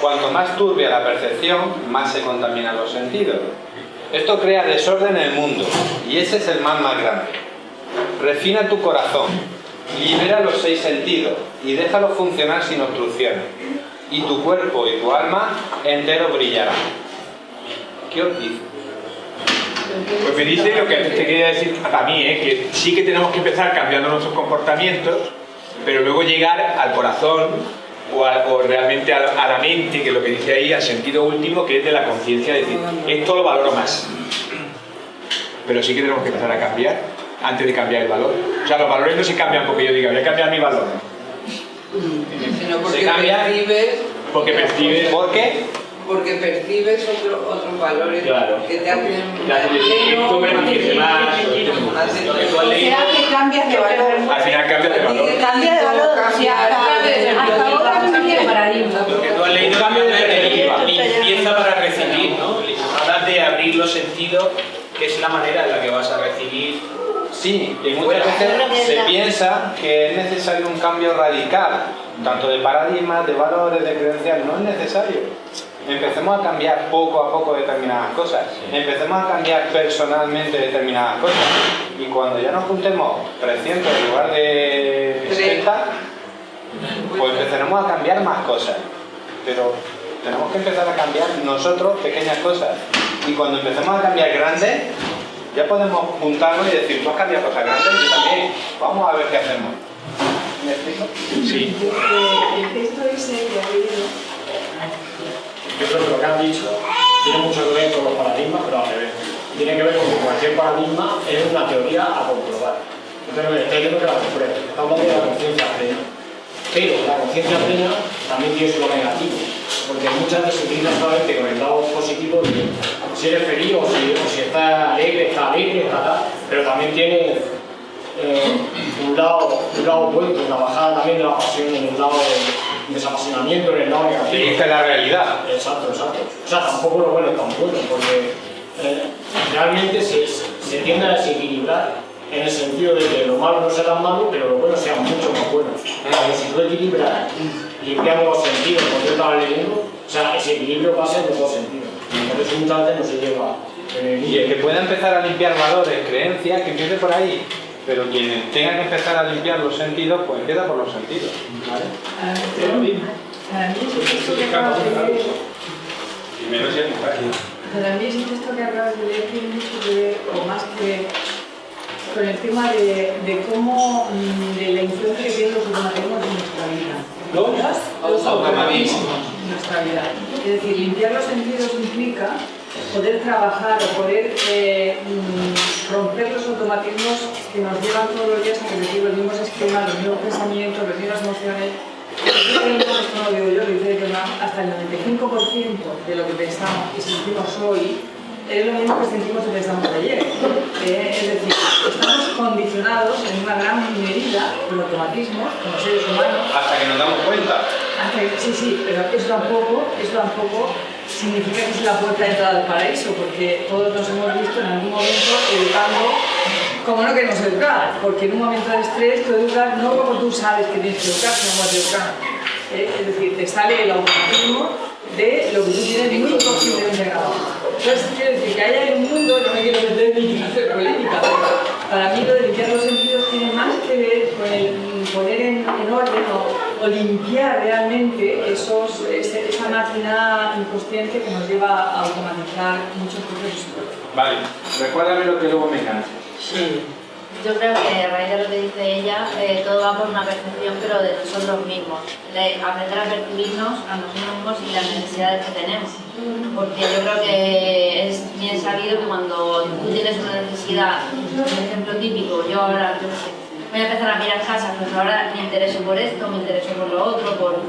Speaker 2: Cuanto más turbia la percepción, más se contaminan los sentidos. Esto crea desorden en el mundo y ese es el mal más grande. Refina tu corazón, libera los seis sentidos y déjalo funcionar sin obstrucciones. Y tu cuerpo y tu alma entero brillarán. ¿Qué os dice?
Speaker 13: Pues me dice lo que te quería decir para mí, ¿eh? que sí que tenemos que empezar cambiando nuestros comportamientos, pero luego llegar al corazón o, a- o realmente a, la- a la mente, que es lo que dice ahí, al sentido último, que es de la conciencia, es decir, esto lo valoro más. Pero sí que tenemos que empezar a cambiar antes de cambiar el valor. O sea, los valores no se cambian porque yo diga, voy a cambiar mi valor.
Speaker 18: Sino porque
Speaker 2: Se cambia.
Speaker 18: percibes,
Speaker 13: Porque percibes...
Speaker 2: ¿Por qué?
Speaker 18: Porque percibes otro- otros valores
Speaker 13: Claro.
Speaker 18: que te hacen
Speaker 6: Será que cambias de valor.
Speaker 13: al final cambias de valor.
Speaker 6: Cambia de valor. O sea, hasta, ahora no tiene paradigma.
Speaker 19: Lo que tú has leído
Speaker 13: cambio de perspectiva.
Speaker 19: limpieza para recibir, ¿no? Hablas de abrir los sentidos, que es la manera en la que vas a recibir
Speaker 2: Sí, y muchas veces se piensa que es necesario un cambio radical, tanto de paradigmas, de valores, de creencias, no es necesario. Empecemos a cambiar poco a poco determinadas cosas, empecemos a cambiar personalmente determinadas cosas, y cuando ya nos juntemos 300 en lugar de 60, pues empezaremos a cambiar más cosas. Pero tenemos que empezar a cambiar nosotros pequeñas cosas, y cuando empecemos a cambiar grandes, ya podemos juntarnos y decir, tú has cambiado cosas grandes, yo también, vamos a ver qué hacemos. ¿Me explico?
Speaker 13: Sí.
Speaker 12: El texto ha leído
Speaker 7: Yo creo que lo que has dicho tiene mucho que ver con los paradigmas, pero al revés. Tiene que ver con que cualquier paradigma es una teoría a comprobar. Entonces, está diciendo que la compruebe. Está hablando de la conciencia plena. Pero la conciencia plena también tiene su lado negativo. Porque muchas utiliza solamente con el lado positivo si eres feliz o si, o estás alegre, está alegre, está tal, pero también tiene eh, un, lado, un lado opuesto, una bajada también de la pasión en el lado de desapasionamiento, en el lado negativo.
Speaker 2: Sí, esta es la realidad.
Speaker 7: Exacto, exacto. O sea, tampoco lo bueno es tan bueno, porque eh, realmente se, se tiende a desequilibrar en el sentido de que lo malo no sea tan malo, pero lo bueno sea mucho más bueno. Porque si tú equilibras limpiando los sentidos, como yo estaba leyendo, o sea, ese equilibrio pasa en los dos sentidos. Eso muchas veces no se lleva. eh,
Speaker 2: Y el que pueda empezar a limpiar valores, creencias, que empiece por ahí. Pero quien tenga que empezar a limpiar los sentidos, pues empieza por los sentidos. ¿vale?
Speaker 12: Para mí, esto que acabas de leer,
Speaker 2: Y menos si es mujer.
Speaker 12: para mí que acabas de leer tiene mucho que ver, o más que con el tema de, de cómo, mm, de la influencia que tienen los automatismos en nuestra vida.
Speaker 2: ¿Los?
Speaker 12: Los automatismos en nuestra vida. Es decir, limpiar los sentidos implica poder trabajar o poder eh, mm, romper los automatismos que nos llevan todos los días a repetir los mismos esquemas, los mismos pensamientos, las mismas emociones. Hasta el 95% de lo que pensamos y sentimos hoy es lo mismo que sentimos y pensamos ayer. Eh, es decir, estamos condicionados en una gran medida por automatismos como seres humanos
Speaker 2: Hasta que nos damos cuenta.
Speaker 12: Sí, sí, pero eso tampoco, eso tampoco significa que es la puerta de entrada al paraíso, porque todos nos hemos visto en algún momento educando como no queremos educar, porque en un momento de estrés tú educas no como tú sabes que tienes que educar, sino como te educan. Eh, Es decir, te sale el automatismo de lo que tú tienes muy conscientemente grabado. Entonces, quiero decir que haya un mundo, no me quiero meter ni hacer polémica, pero para mí lo de limpiar los sentidos tiene más que ver con el poner en, en orden o, o limpiar realmente esos, ese- esa máquina inconsciente que nos lleva a automatizar muchos procesos.
Speaker 2: Vale, recuérdame lo que luego me canse.
Speaker 12: Sí.
Speaker 10: Yo creo que a raíz de lo que dice ella, eh, todo va por una percepción, pero de nosotros mismos. De aprender a percibirnos a nosotros mismos y las necesidades que tenemos. Porque yo creo que es bien sabido que cuando tú tienes una necesidad, un ejemplo típico, yo ahora yo sé, voy a empezar a mirar casas, pues ahora me intereso por esto, me intereso por lo otro, por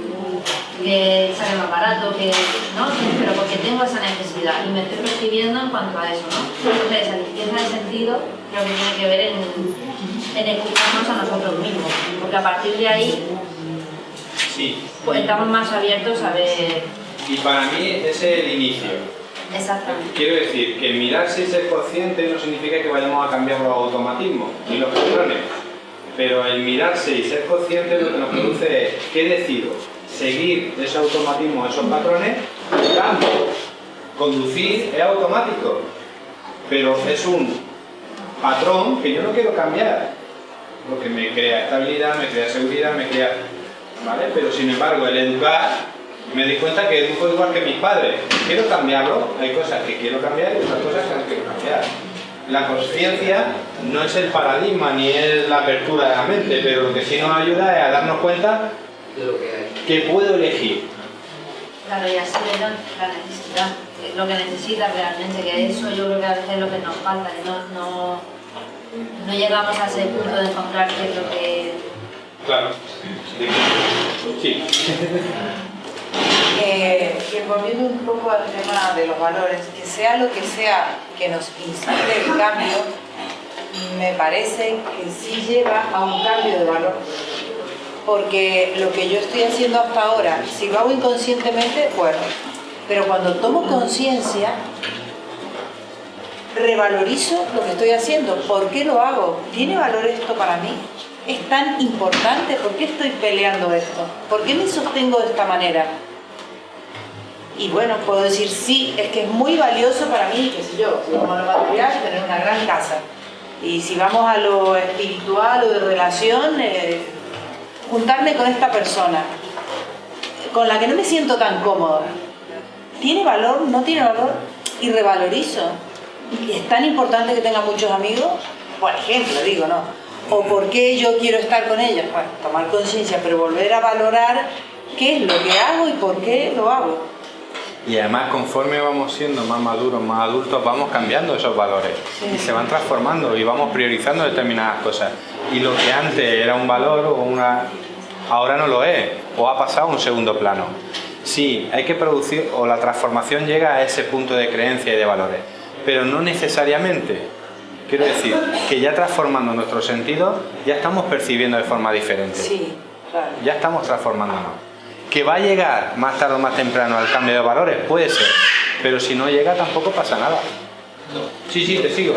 Speaker 10: que sale más barato, que, ¿no? pero porque tengo esa necesidad y me estoy percibiendo en cuanto a eso. ¿no? Entonces, esa limpieza de sentido creo que tiene que ver en, en escucharnos a nosotros mismos, porque a partir de ahí
Speaker 2: Sí.
Speaker 10: pues, estamos más abiertos a ver
Speaker 2: Y para mí ese es el inicio.
Speaker 10: exactamente.
Speaker 2: Quiero decir que mirarse y ser consciente no significa que vayamos a cambiar los automatismos ni los patrones. Pero el mirarse y ser consciente lo que nos produce es ¿qué decido? Seguir ese automatismo, esos patrones, cambio. Conducir es automático, pero es un patrón que yo no quiero cambiar, porque me crea estabilidad, me crea seguridad, me crea... ¿Vale? Pero sin embargo, el educar, me di cuenta que educo igual que mis padres. Quiero cambiarlo, hay cosas que quiero cambiar y otras cosas que no quiero cambiar. La conciencia no es el paradigma ni es la apertura de la mente, pero lo que sí nos ayuda es a darnos cuenta que puedo elegir.
Speaker 10: Claro, y así la necesidad, lo que necesitas realmente, que eso yo creo que a veces es lo que nos falta, que no, no, no llegamos a ese punto de encontrar qué es lo que...
Speaker 2: Claro. Sí.
Speaker 6: Eh, y volviendo un poco al tema de los valores, que sea lo que sea que nos inspire el cambio, me parece que sí lleva a un cambio de valor. Porque lo que yo estoy haciendo hasta ahora, si lo hago inconscientemente, bueno, pero cuando tomo conciencia, revalorizo lo que estoy haciendo. ¿Por qué lo hago? ¿Tiene valor esto para mí? ¿Es tan importante? ¿Por qué estoy peleando esto? ¿Por qué me sostengo de esta manera? Y bueno, puedo decir, sí, es que es muy valioso para mí, qué sé yo, si vamos a lo material, tener una gran casa. Y si vamos a lo espiritual o de relación, eh, juntarme con esta persona, con la que no me siento tan cómoda. ¿Tiene valor? ¿No tiene valor? Y revalorizo. ¿Y es tan importante que tenga muchos amigos? Por ejemplo, digo, ¿no? ¿O por qué yo quiero estar con ellos? Bueno, tomar conciencia, pero volver a valorar qué es lo que hago y por qué lo hago.
Speaker 2: Y además, conforme vamos siendo más maduros, más adultos, vamos cambiando esos valores y se van transformando y vamos priorizando determinadas cosas. Y lo que antes era un valor o una ahora no lo es, o ha pasado a un segundo plano. Sí, hay que producir, o la transformación llega a ese punto de creencia y de valores, pero no necesariamente. Quiero decir, que ya transformando nuestros sentidos, ya estamos percibiendo de forma diferente.
Speaker 6: Sí, claro.
Speaker 2: Ya estamos transformándonos. Que va a llegar más tarde o más temprano al cambio de valores, puede ser, pero si no llega tampoco pasa nada. Sí, sí, te sigo.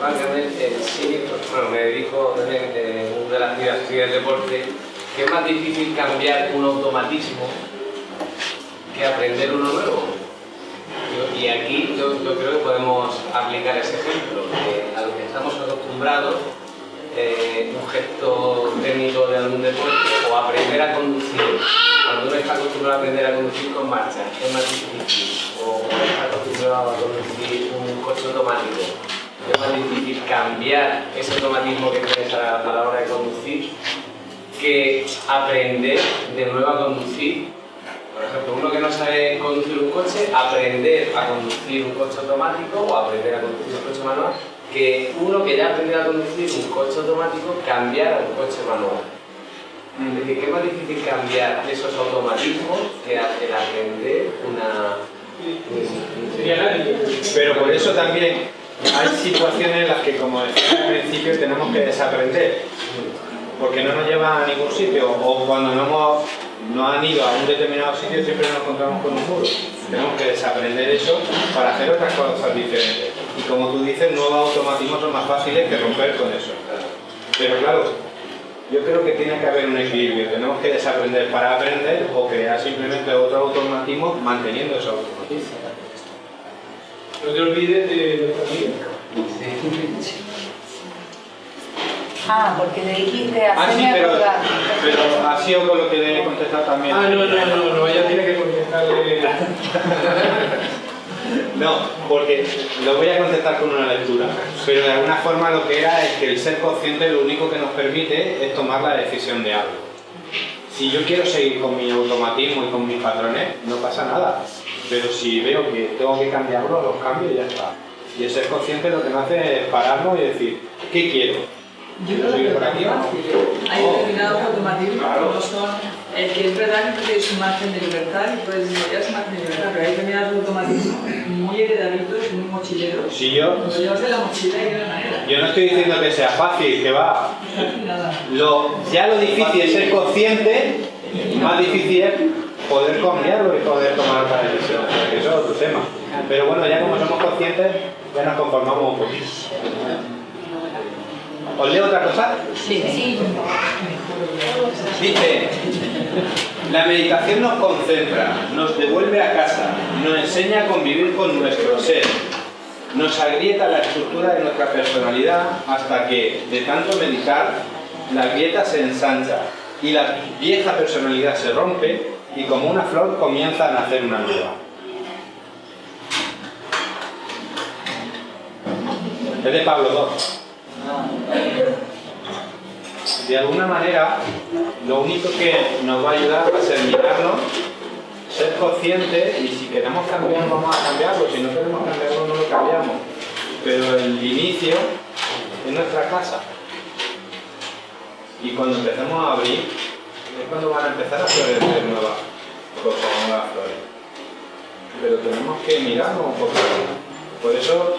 Speaker 16: Básicamente, sí, bueno, me dedico también en una de las actividades del deporte, que es más difícil cambiar un automatismo que aprender uno nuevo. Y aquí yo, creo que podemos aplicar ese ejemplo, a lo que estamos acostumbrados, eh, un gesto técnico de algún deporte o aprender a conducir, cuando uno está acostumbrado a aprender a conducir con marcha, es más difícil, o está acostumbrado a conducir un coche automático, es más difícil cambiar ese automatismo que tienes a la hora de conducir que aprender de nuevo a conducir. Por ejemplo, uno que no sabe conducir un coche, aprender a conducir un coche automático o aprender a conducir un coche manual, que uno que ya ha aprendido a conducir un coche automático, cambiar a un coche manual. Es decir, que es más difícil cambiar esos automatismos que el aprender una...
Speaker 2: Pero por eso también hay situaciones en las que, como decía al principio, tenemos que desaprender. Porque no nos lleva a ningún sitio. O cuando no, no han ido a un determinado sitio, siempre nos encontramos con un muro. Tenemos que desaprender eso para hacer otras cosas diferentes. Y como tú dices, nuevos automatismos son más fáciles que romper con eso. Pero claro, yo creo que tiene que haber un equilibrio. Tenemos que desaprender para aprender o crear simplemente otro automatismo manteniendo esos automatismos.
Speaker 1: No te olvides de amiga.
Speaker 6: Ah, porque le dijiste
Speaker 2: Ah, sí, pero, pero ha sido con lo que le he contestado también.
Speaker 1: Ah, no, no, no, no, ella tiene que contestarle.
Speaker 2: No, porque lo voy a contestar con una lectura, pero de alguna forma lo que era es que el ser consciente lo único que nos permite es tomar la decisión de algo. Si yo quiero seguir con mi automatismo y con mis patrones, no pasa nada. Pero si veo que tengo que cambiarlo, los cambio y ya está. Y el ser consciente lo que me hace es pararnos y decir, ¿qué quiero?
Speaker 12: Yo
Speaker 2: ¿Quiero
Speaker 12: creo que hay determinados automatismos como son el que es verdad que tienes un margen de libertad y puedes desarrollar ese margen de libertad, pero hay determinados automatismos muy heredaditos, muy mochileros.
Speaker 2: Si yo,
Speaker 12: Lo llevas en la mochila y de una manera.
Speaker 2: yo no estoy diciendo que sea fácil, que va.
Speaker 12: Nada.
Speaker 2: Lo, ya lo difícil es ser consciente, más difícil es poder cambiarlo y poder tomar otra decisión. Eso es otro tema. Pero bueno, ya como somos conscientes, ya nos conformamos un poquito. ¿Os leo otra cosa?
Speaker 11: Sí.
Speaker 2: Dice, la meditación nos concentra, nos devuelve a casa, nos enseña a convivir con nuestro ser, nos agrieta la estructura de nuestra personalidad hasta que, de tanto meditar, la grieta se ensancha y la vieja personalidad se rompe y como una flor comienza a nacer una nueva. Es de Pablo II. De alguna manera, lo único que nos va a ayudar va a ser mirarnos, ser conscientes y si queremos cambiar, vamos a cambiarlo. Si no queremos cambiarlo, no lo cambiamos. Pero el inicio es nuestra casa. Y cuando empecemos a abrir, es cuando van a empezar a florecer nuevas cosas, nuevas flores. Pero tenemos que mirarnos un poco. Por eso,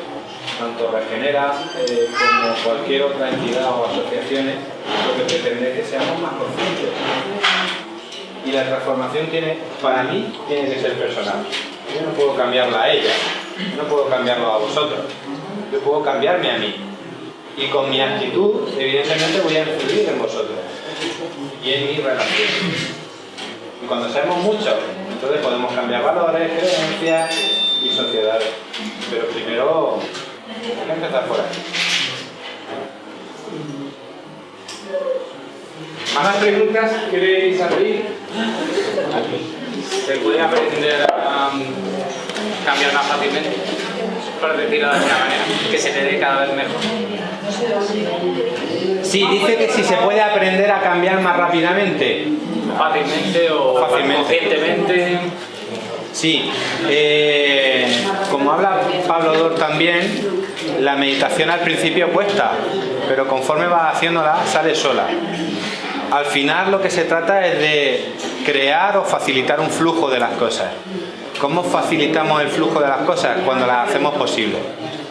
Speaker 2: tanto Regenera eh, como cualquier otra entidad o asociaciones, lo que pretende es que seamos más conscientes. Y la transformación tiene, para mí, tiene que ser personal. Yo no puedo cambiarla a ella, no puedo cambiarlo a vosotros. Yo puedo cambiarme a mí. Y con mi actitud, evidentemente, voy a influir en vosotros y en mi relación. Y cuando sabemos mucho, entonces podemos cambiar valores, creencias y sociedades. Pero primero hay que empezar por aquí.
Speaker 1: ¿Más preguntas? ¿Queréis abrir?
Speaker 9: ¿Se puede aprender a um, cambiar más fácilmente? Por decirlo de alguna manera, que se te dé cada vez mejor.
Speaker 2: Sí, dice que si se puede aprender a cambiar más rápidamente.
Speaker 9: Fácilmente o
Speaker 2: Fácilmente.
Speaker 9: conscientemente.
Speaker 2: Sí, eh, como habla Pablo Dor también, la meditación al principio cuesta, pero conforme vas haciéndola sale sola. al final lo que se trata es de crear o facilitar un flujo de las cosas. ¿Cómo facilitamos el flujo de las cosas? Cuando las hacemos posibles,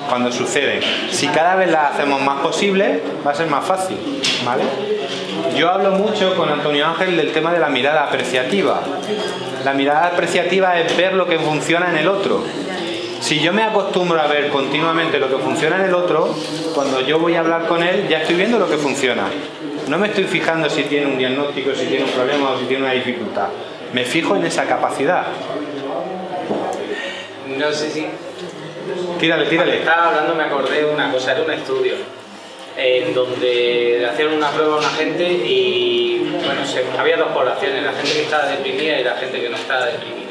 Speaker 2: cuando suceden. Si cada vez las hacemos más posibles, va a ser más fácil. ¿vale? Yo hablo mucho con Antonio Ángel del tema de la mirada apreciativa. La mirada apreciativa es ver lo que funciona en el otro. Si yo me acostumbro a ver continuamente lo que funciona en el otro, cuando yo voy a hablar con él ya estoy viendo lo que funciona. No me estoy fijando si tiene un diagnóstico, si tiene un problema o si tiene una dificultad. Me fijo en esa capacidad.
Speaker 9: No sé si...
Speaker 2: Tírale, tírale.
Speaker 9: Estaba hablando, me acordé de una cosa, era un estudio en donde hacían una prueba a una gente y bueno, había dos poblaciones, la gente que estaba deprimida y la gente que no estaba deprimida.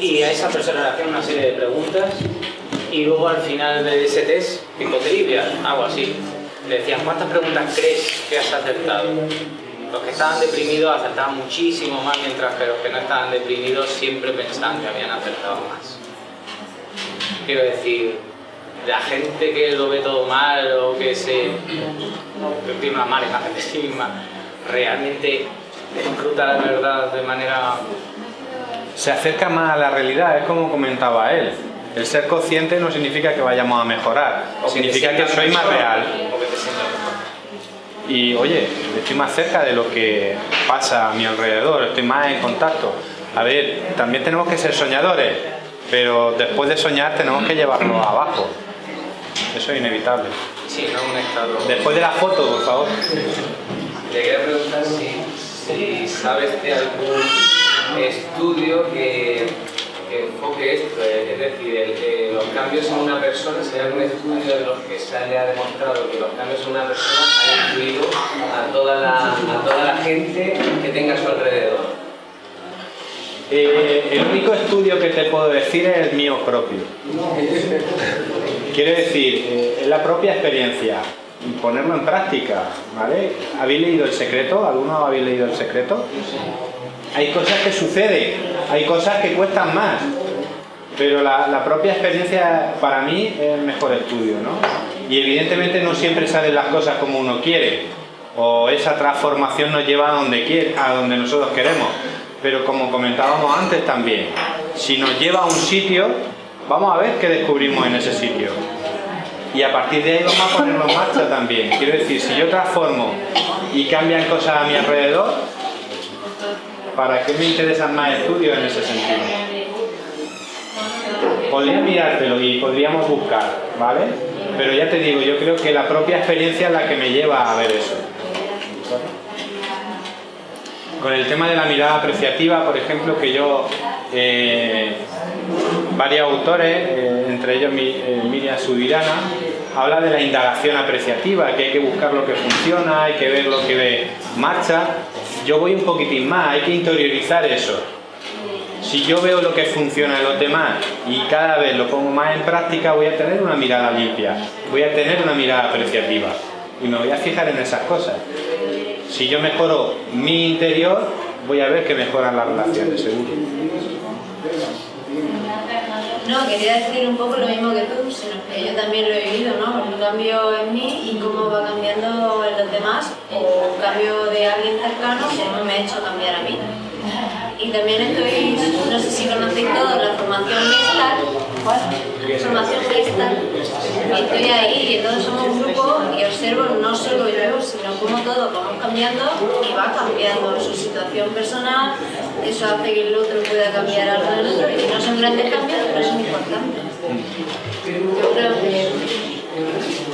Speaker 9: Y a esas personas le hacían una serie de preguntas y luego al final de ese test, tipo trivia, algo así, le decían ¿cuántas preguntas crees que has acertado? Los que estaban deprimidos acertaban muchísimo más, mientras que los que no estaban deprimidos siempre pensaban que habían acertado más. Quiero decir, la gente que lo ve todo mal o que se una mala imagen de sí misma, realmente disfruta la verdad de manera...
Speaker 2: Se acerca más a la realidad, es como comentaba él. El ser consciente no significa que vayamos a mejorar,
Speaker 9: O que
Speaker 2: significa que
Speaker 9: sientas
Speaker 2: soy más real.
Speaker 9: que.
Speaker 2: Y oye, estoy más cerca de lo que pasa a mi alrededor, estoy más en contacto. A ver, también tenemos que ser soñadores, pero después de soñar tenemos que llevarlo abajo. Eso es inevitable.
Speaker 9: Sí, no un estado...
Speaker 2: Después de la foto, por favor.
Speaker 16: Le quería preguntar si, si sabes de algún estudio que, que enfoque esto, eh, es decir, el- eh, los cambios en una persona, si hay algún estudio de los que se haya demostrado que los cambios en una persona han influido a toda la, a toda la gente que tenga a su alrededor.
Speaker 2: Eh, el único estudio que te puedo decir es el mío propio. Quiero decir, es la propia experiencia ponerlo en práctica, ¿vale? ¿Habéis leído El Secreto? ¿Alguno habéis leído El Secreto? Hay cosas que suceden, hay cosas que cuestan más, pero la, propia experiencia para mí es el mejor estudio, ¿no? Y evidentemente no siempre salen las cosas como uno quiere, o esa transformación nos lleva a donde, quiere, a donde nosotros queremos. Pero como comentábamos antes también, si nos lleva a un sitio, vamos a ver qué descubrimos en ese sitio. Y a partir de ahí vamos a ponerlo en marcha también. Quiero decir, si yo transformo y cambian cosas a mi alrededor, ¿para qué me interesan más estudios en ese sentido? Podría mirártelo y podríamos buscar, ¿vale? Pero ya te digo, yo creo que la propia experiencia es la que me lleva a ver eso. Con el tema de la mirada apreciativa, por ejemplo, que yo, eh, varios autores, eh, entre ellos mi- eh, Miriam Subirana, habla de la indagación apreciativa, que hay que buscar lo que funciona, hay que ver lo que marcha. Yo voy un poquitín más, hay que interiorizar eso. Si yo veo lo que funciona en los demás y cada vez lo pongo más en práctica, voy a tener una mirada limpia, voy a tener una mirada apreciativa y me voy a fijar en esas cosas. Si yo mejoro mi interior, voy a ver que mejoran las relaciones, seguro.
Speaker 10: No, quería decir un poco lo mismo que tú, sino que yo también lo he vivido, ¿no? Un cambio en mí y cómo va cambiando en los demás, o un cambio de alguien cercano, cómo me ha hecho cambiar a mí. Y también estoy, no sé si conocéis todos la formación Gestalt, formación y estoy ahí y entonces somos un grupo y observo no solo yo, sino cómo todos vamos cambiando y va cambiando su situación personal, eso hace que el otro pueda cambiar algo del otro y no son grandes cambios, pero son importantes. Yo creo que,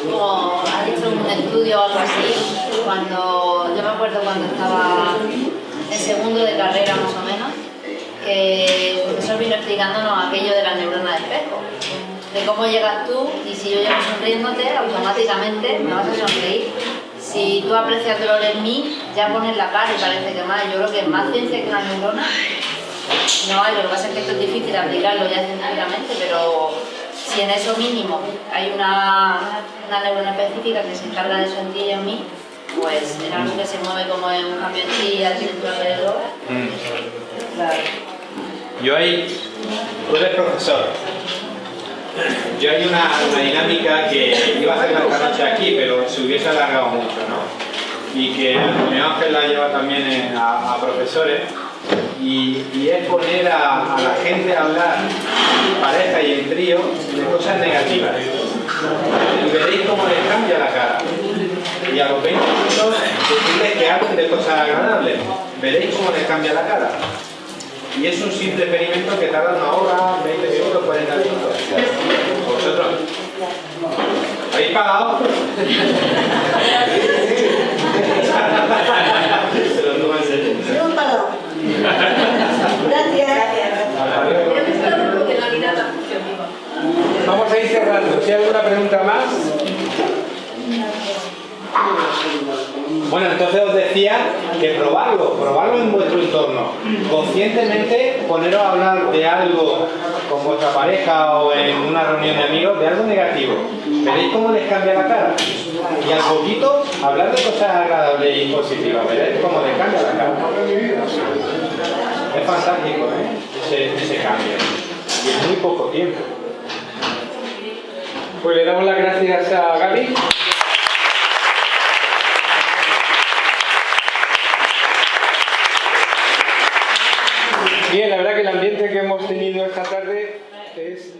Speaker 10: como ha dicho un estudio o algo así, cuando, yo me acuerdo cuando estaba en segundo de carrera más o menos, que el profesor vino explicándonos aquello de la neurona de espejo, de cómo llegas tú y si yo llego sonriéndote, automáticamente me vas a sonreír. Si tú aprecias dolor en mí, ya pones la cara y parece que más. Yo creo que es más ciencia que una neurona. No hay, lo que pasa es que esto es difícil aplicarlo ya científicamente, pero si en eso mínimo hay una, una neurona específica que se encarga de eso en mí, pues en algo que se mueve como en un ti y a ti en tu alrededor, claro.
Speaker 2: Yo ahí, tú eres profesor. Yo hay una, una dinámica que iba a hacer esta noche aquí, pero se hubiese alargado mucho, ¿no? y que Antonio Ángel la lleva también a, a profesores y, y es poner a, a la gente a hablar pareja y en trío de cosas negativas y veréis cómo les cambia la cara y a los 20 minutos decirles que hablen de cosas agradables veréis cómo les cambia la cara y es un simple experimento que tarda una hora, 20 minutos, 40 minutos vosotros ¿habéis pagado? Se lo toman en serio.
Speaker 3: No han pagado. Gracias.
Speaker 1: Vamos a ir cerrando. Si hay alguna pregunta más.
Speaker 2: Bueno, entonces os decía que probarlo, probarlo en vuestro entorno. Conscientemente poneros a hablar de algo con vuestra pareja o en una reunión de amigos, de algo negativo. Veréis cómo les cambia la cara. Y al poquito hablar de cosas agradables y positivas. Veréis cómo les cambia la cara. Es fantástico, ¿eh? Ese, ese cambio. Y en muy poco tiempo.
Speaker 1: Pues le damos las gracias a Gaby. Bien, la verdad que el ambiente que tenido esta tarde es.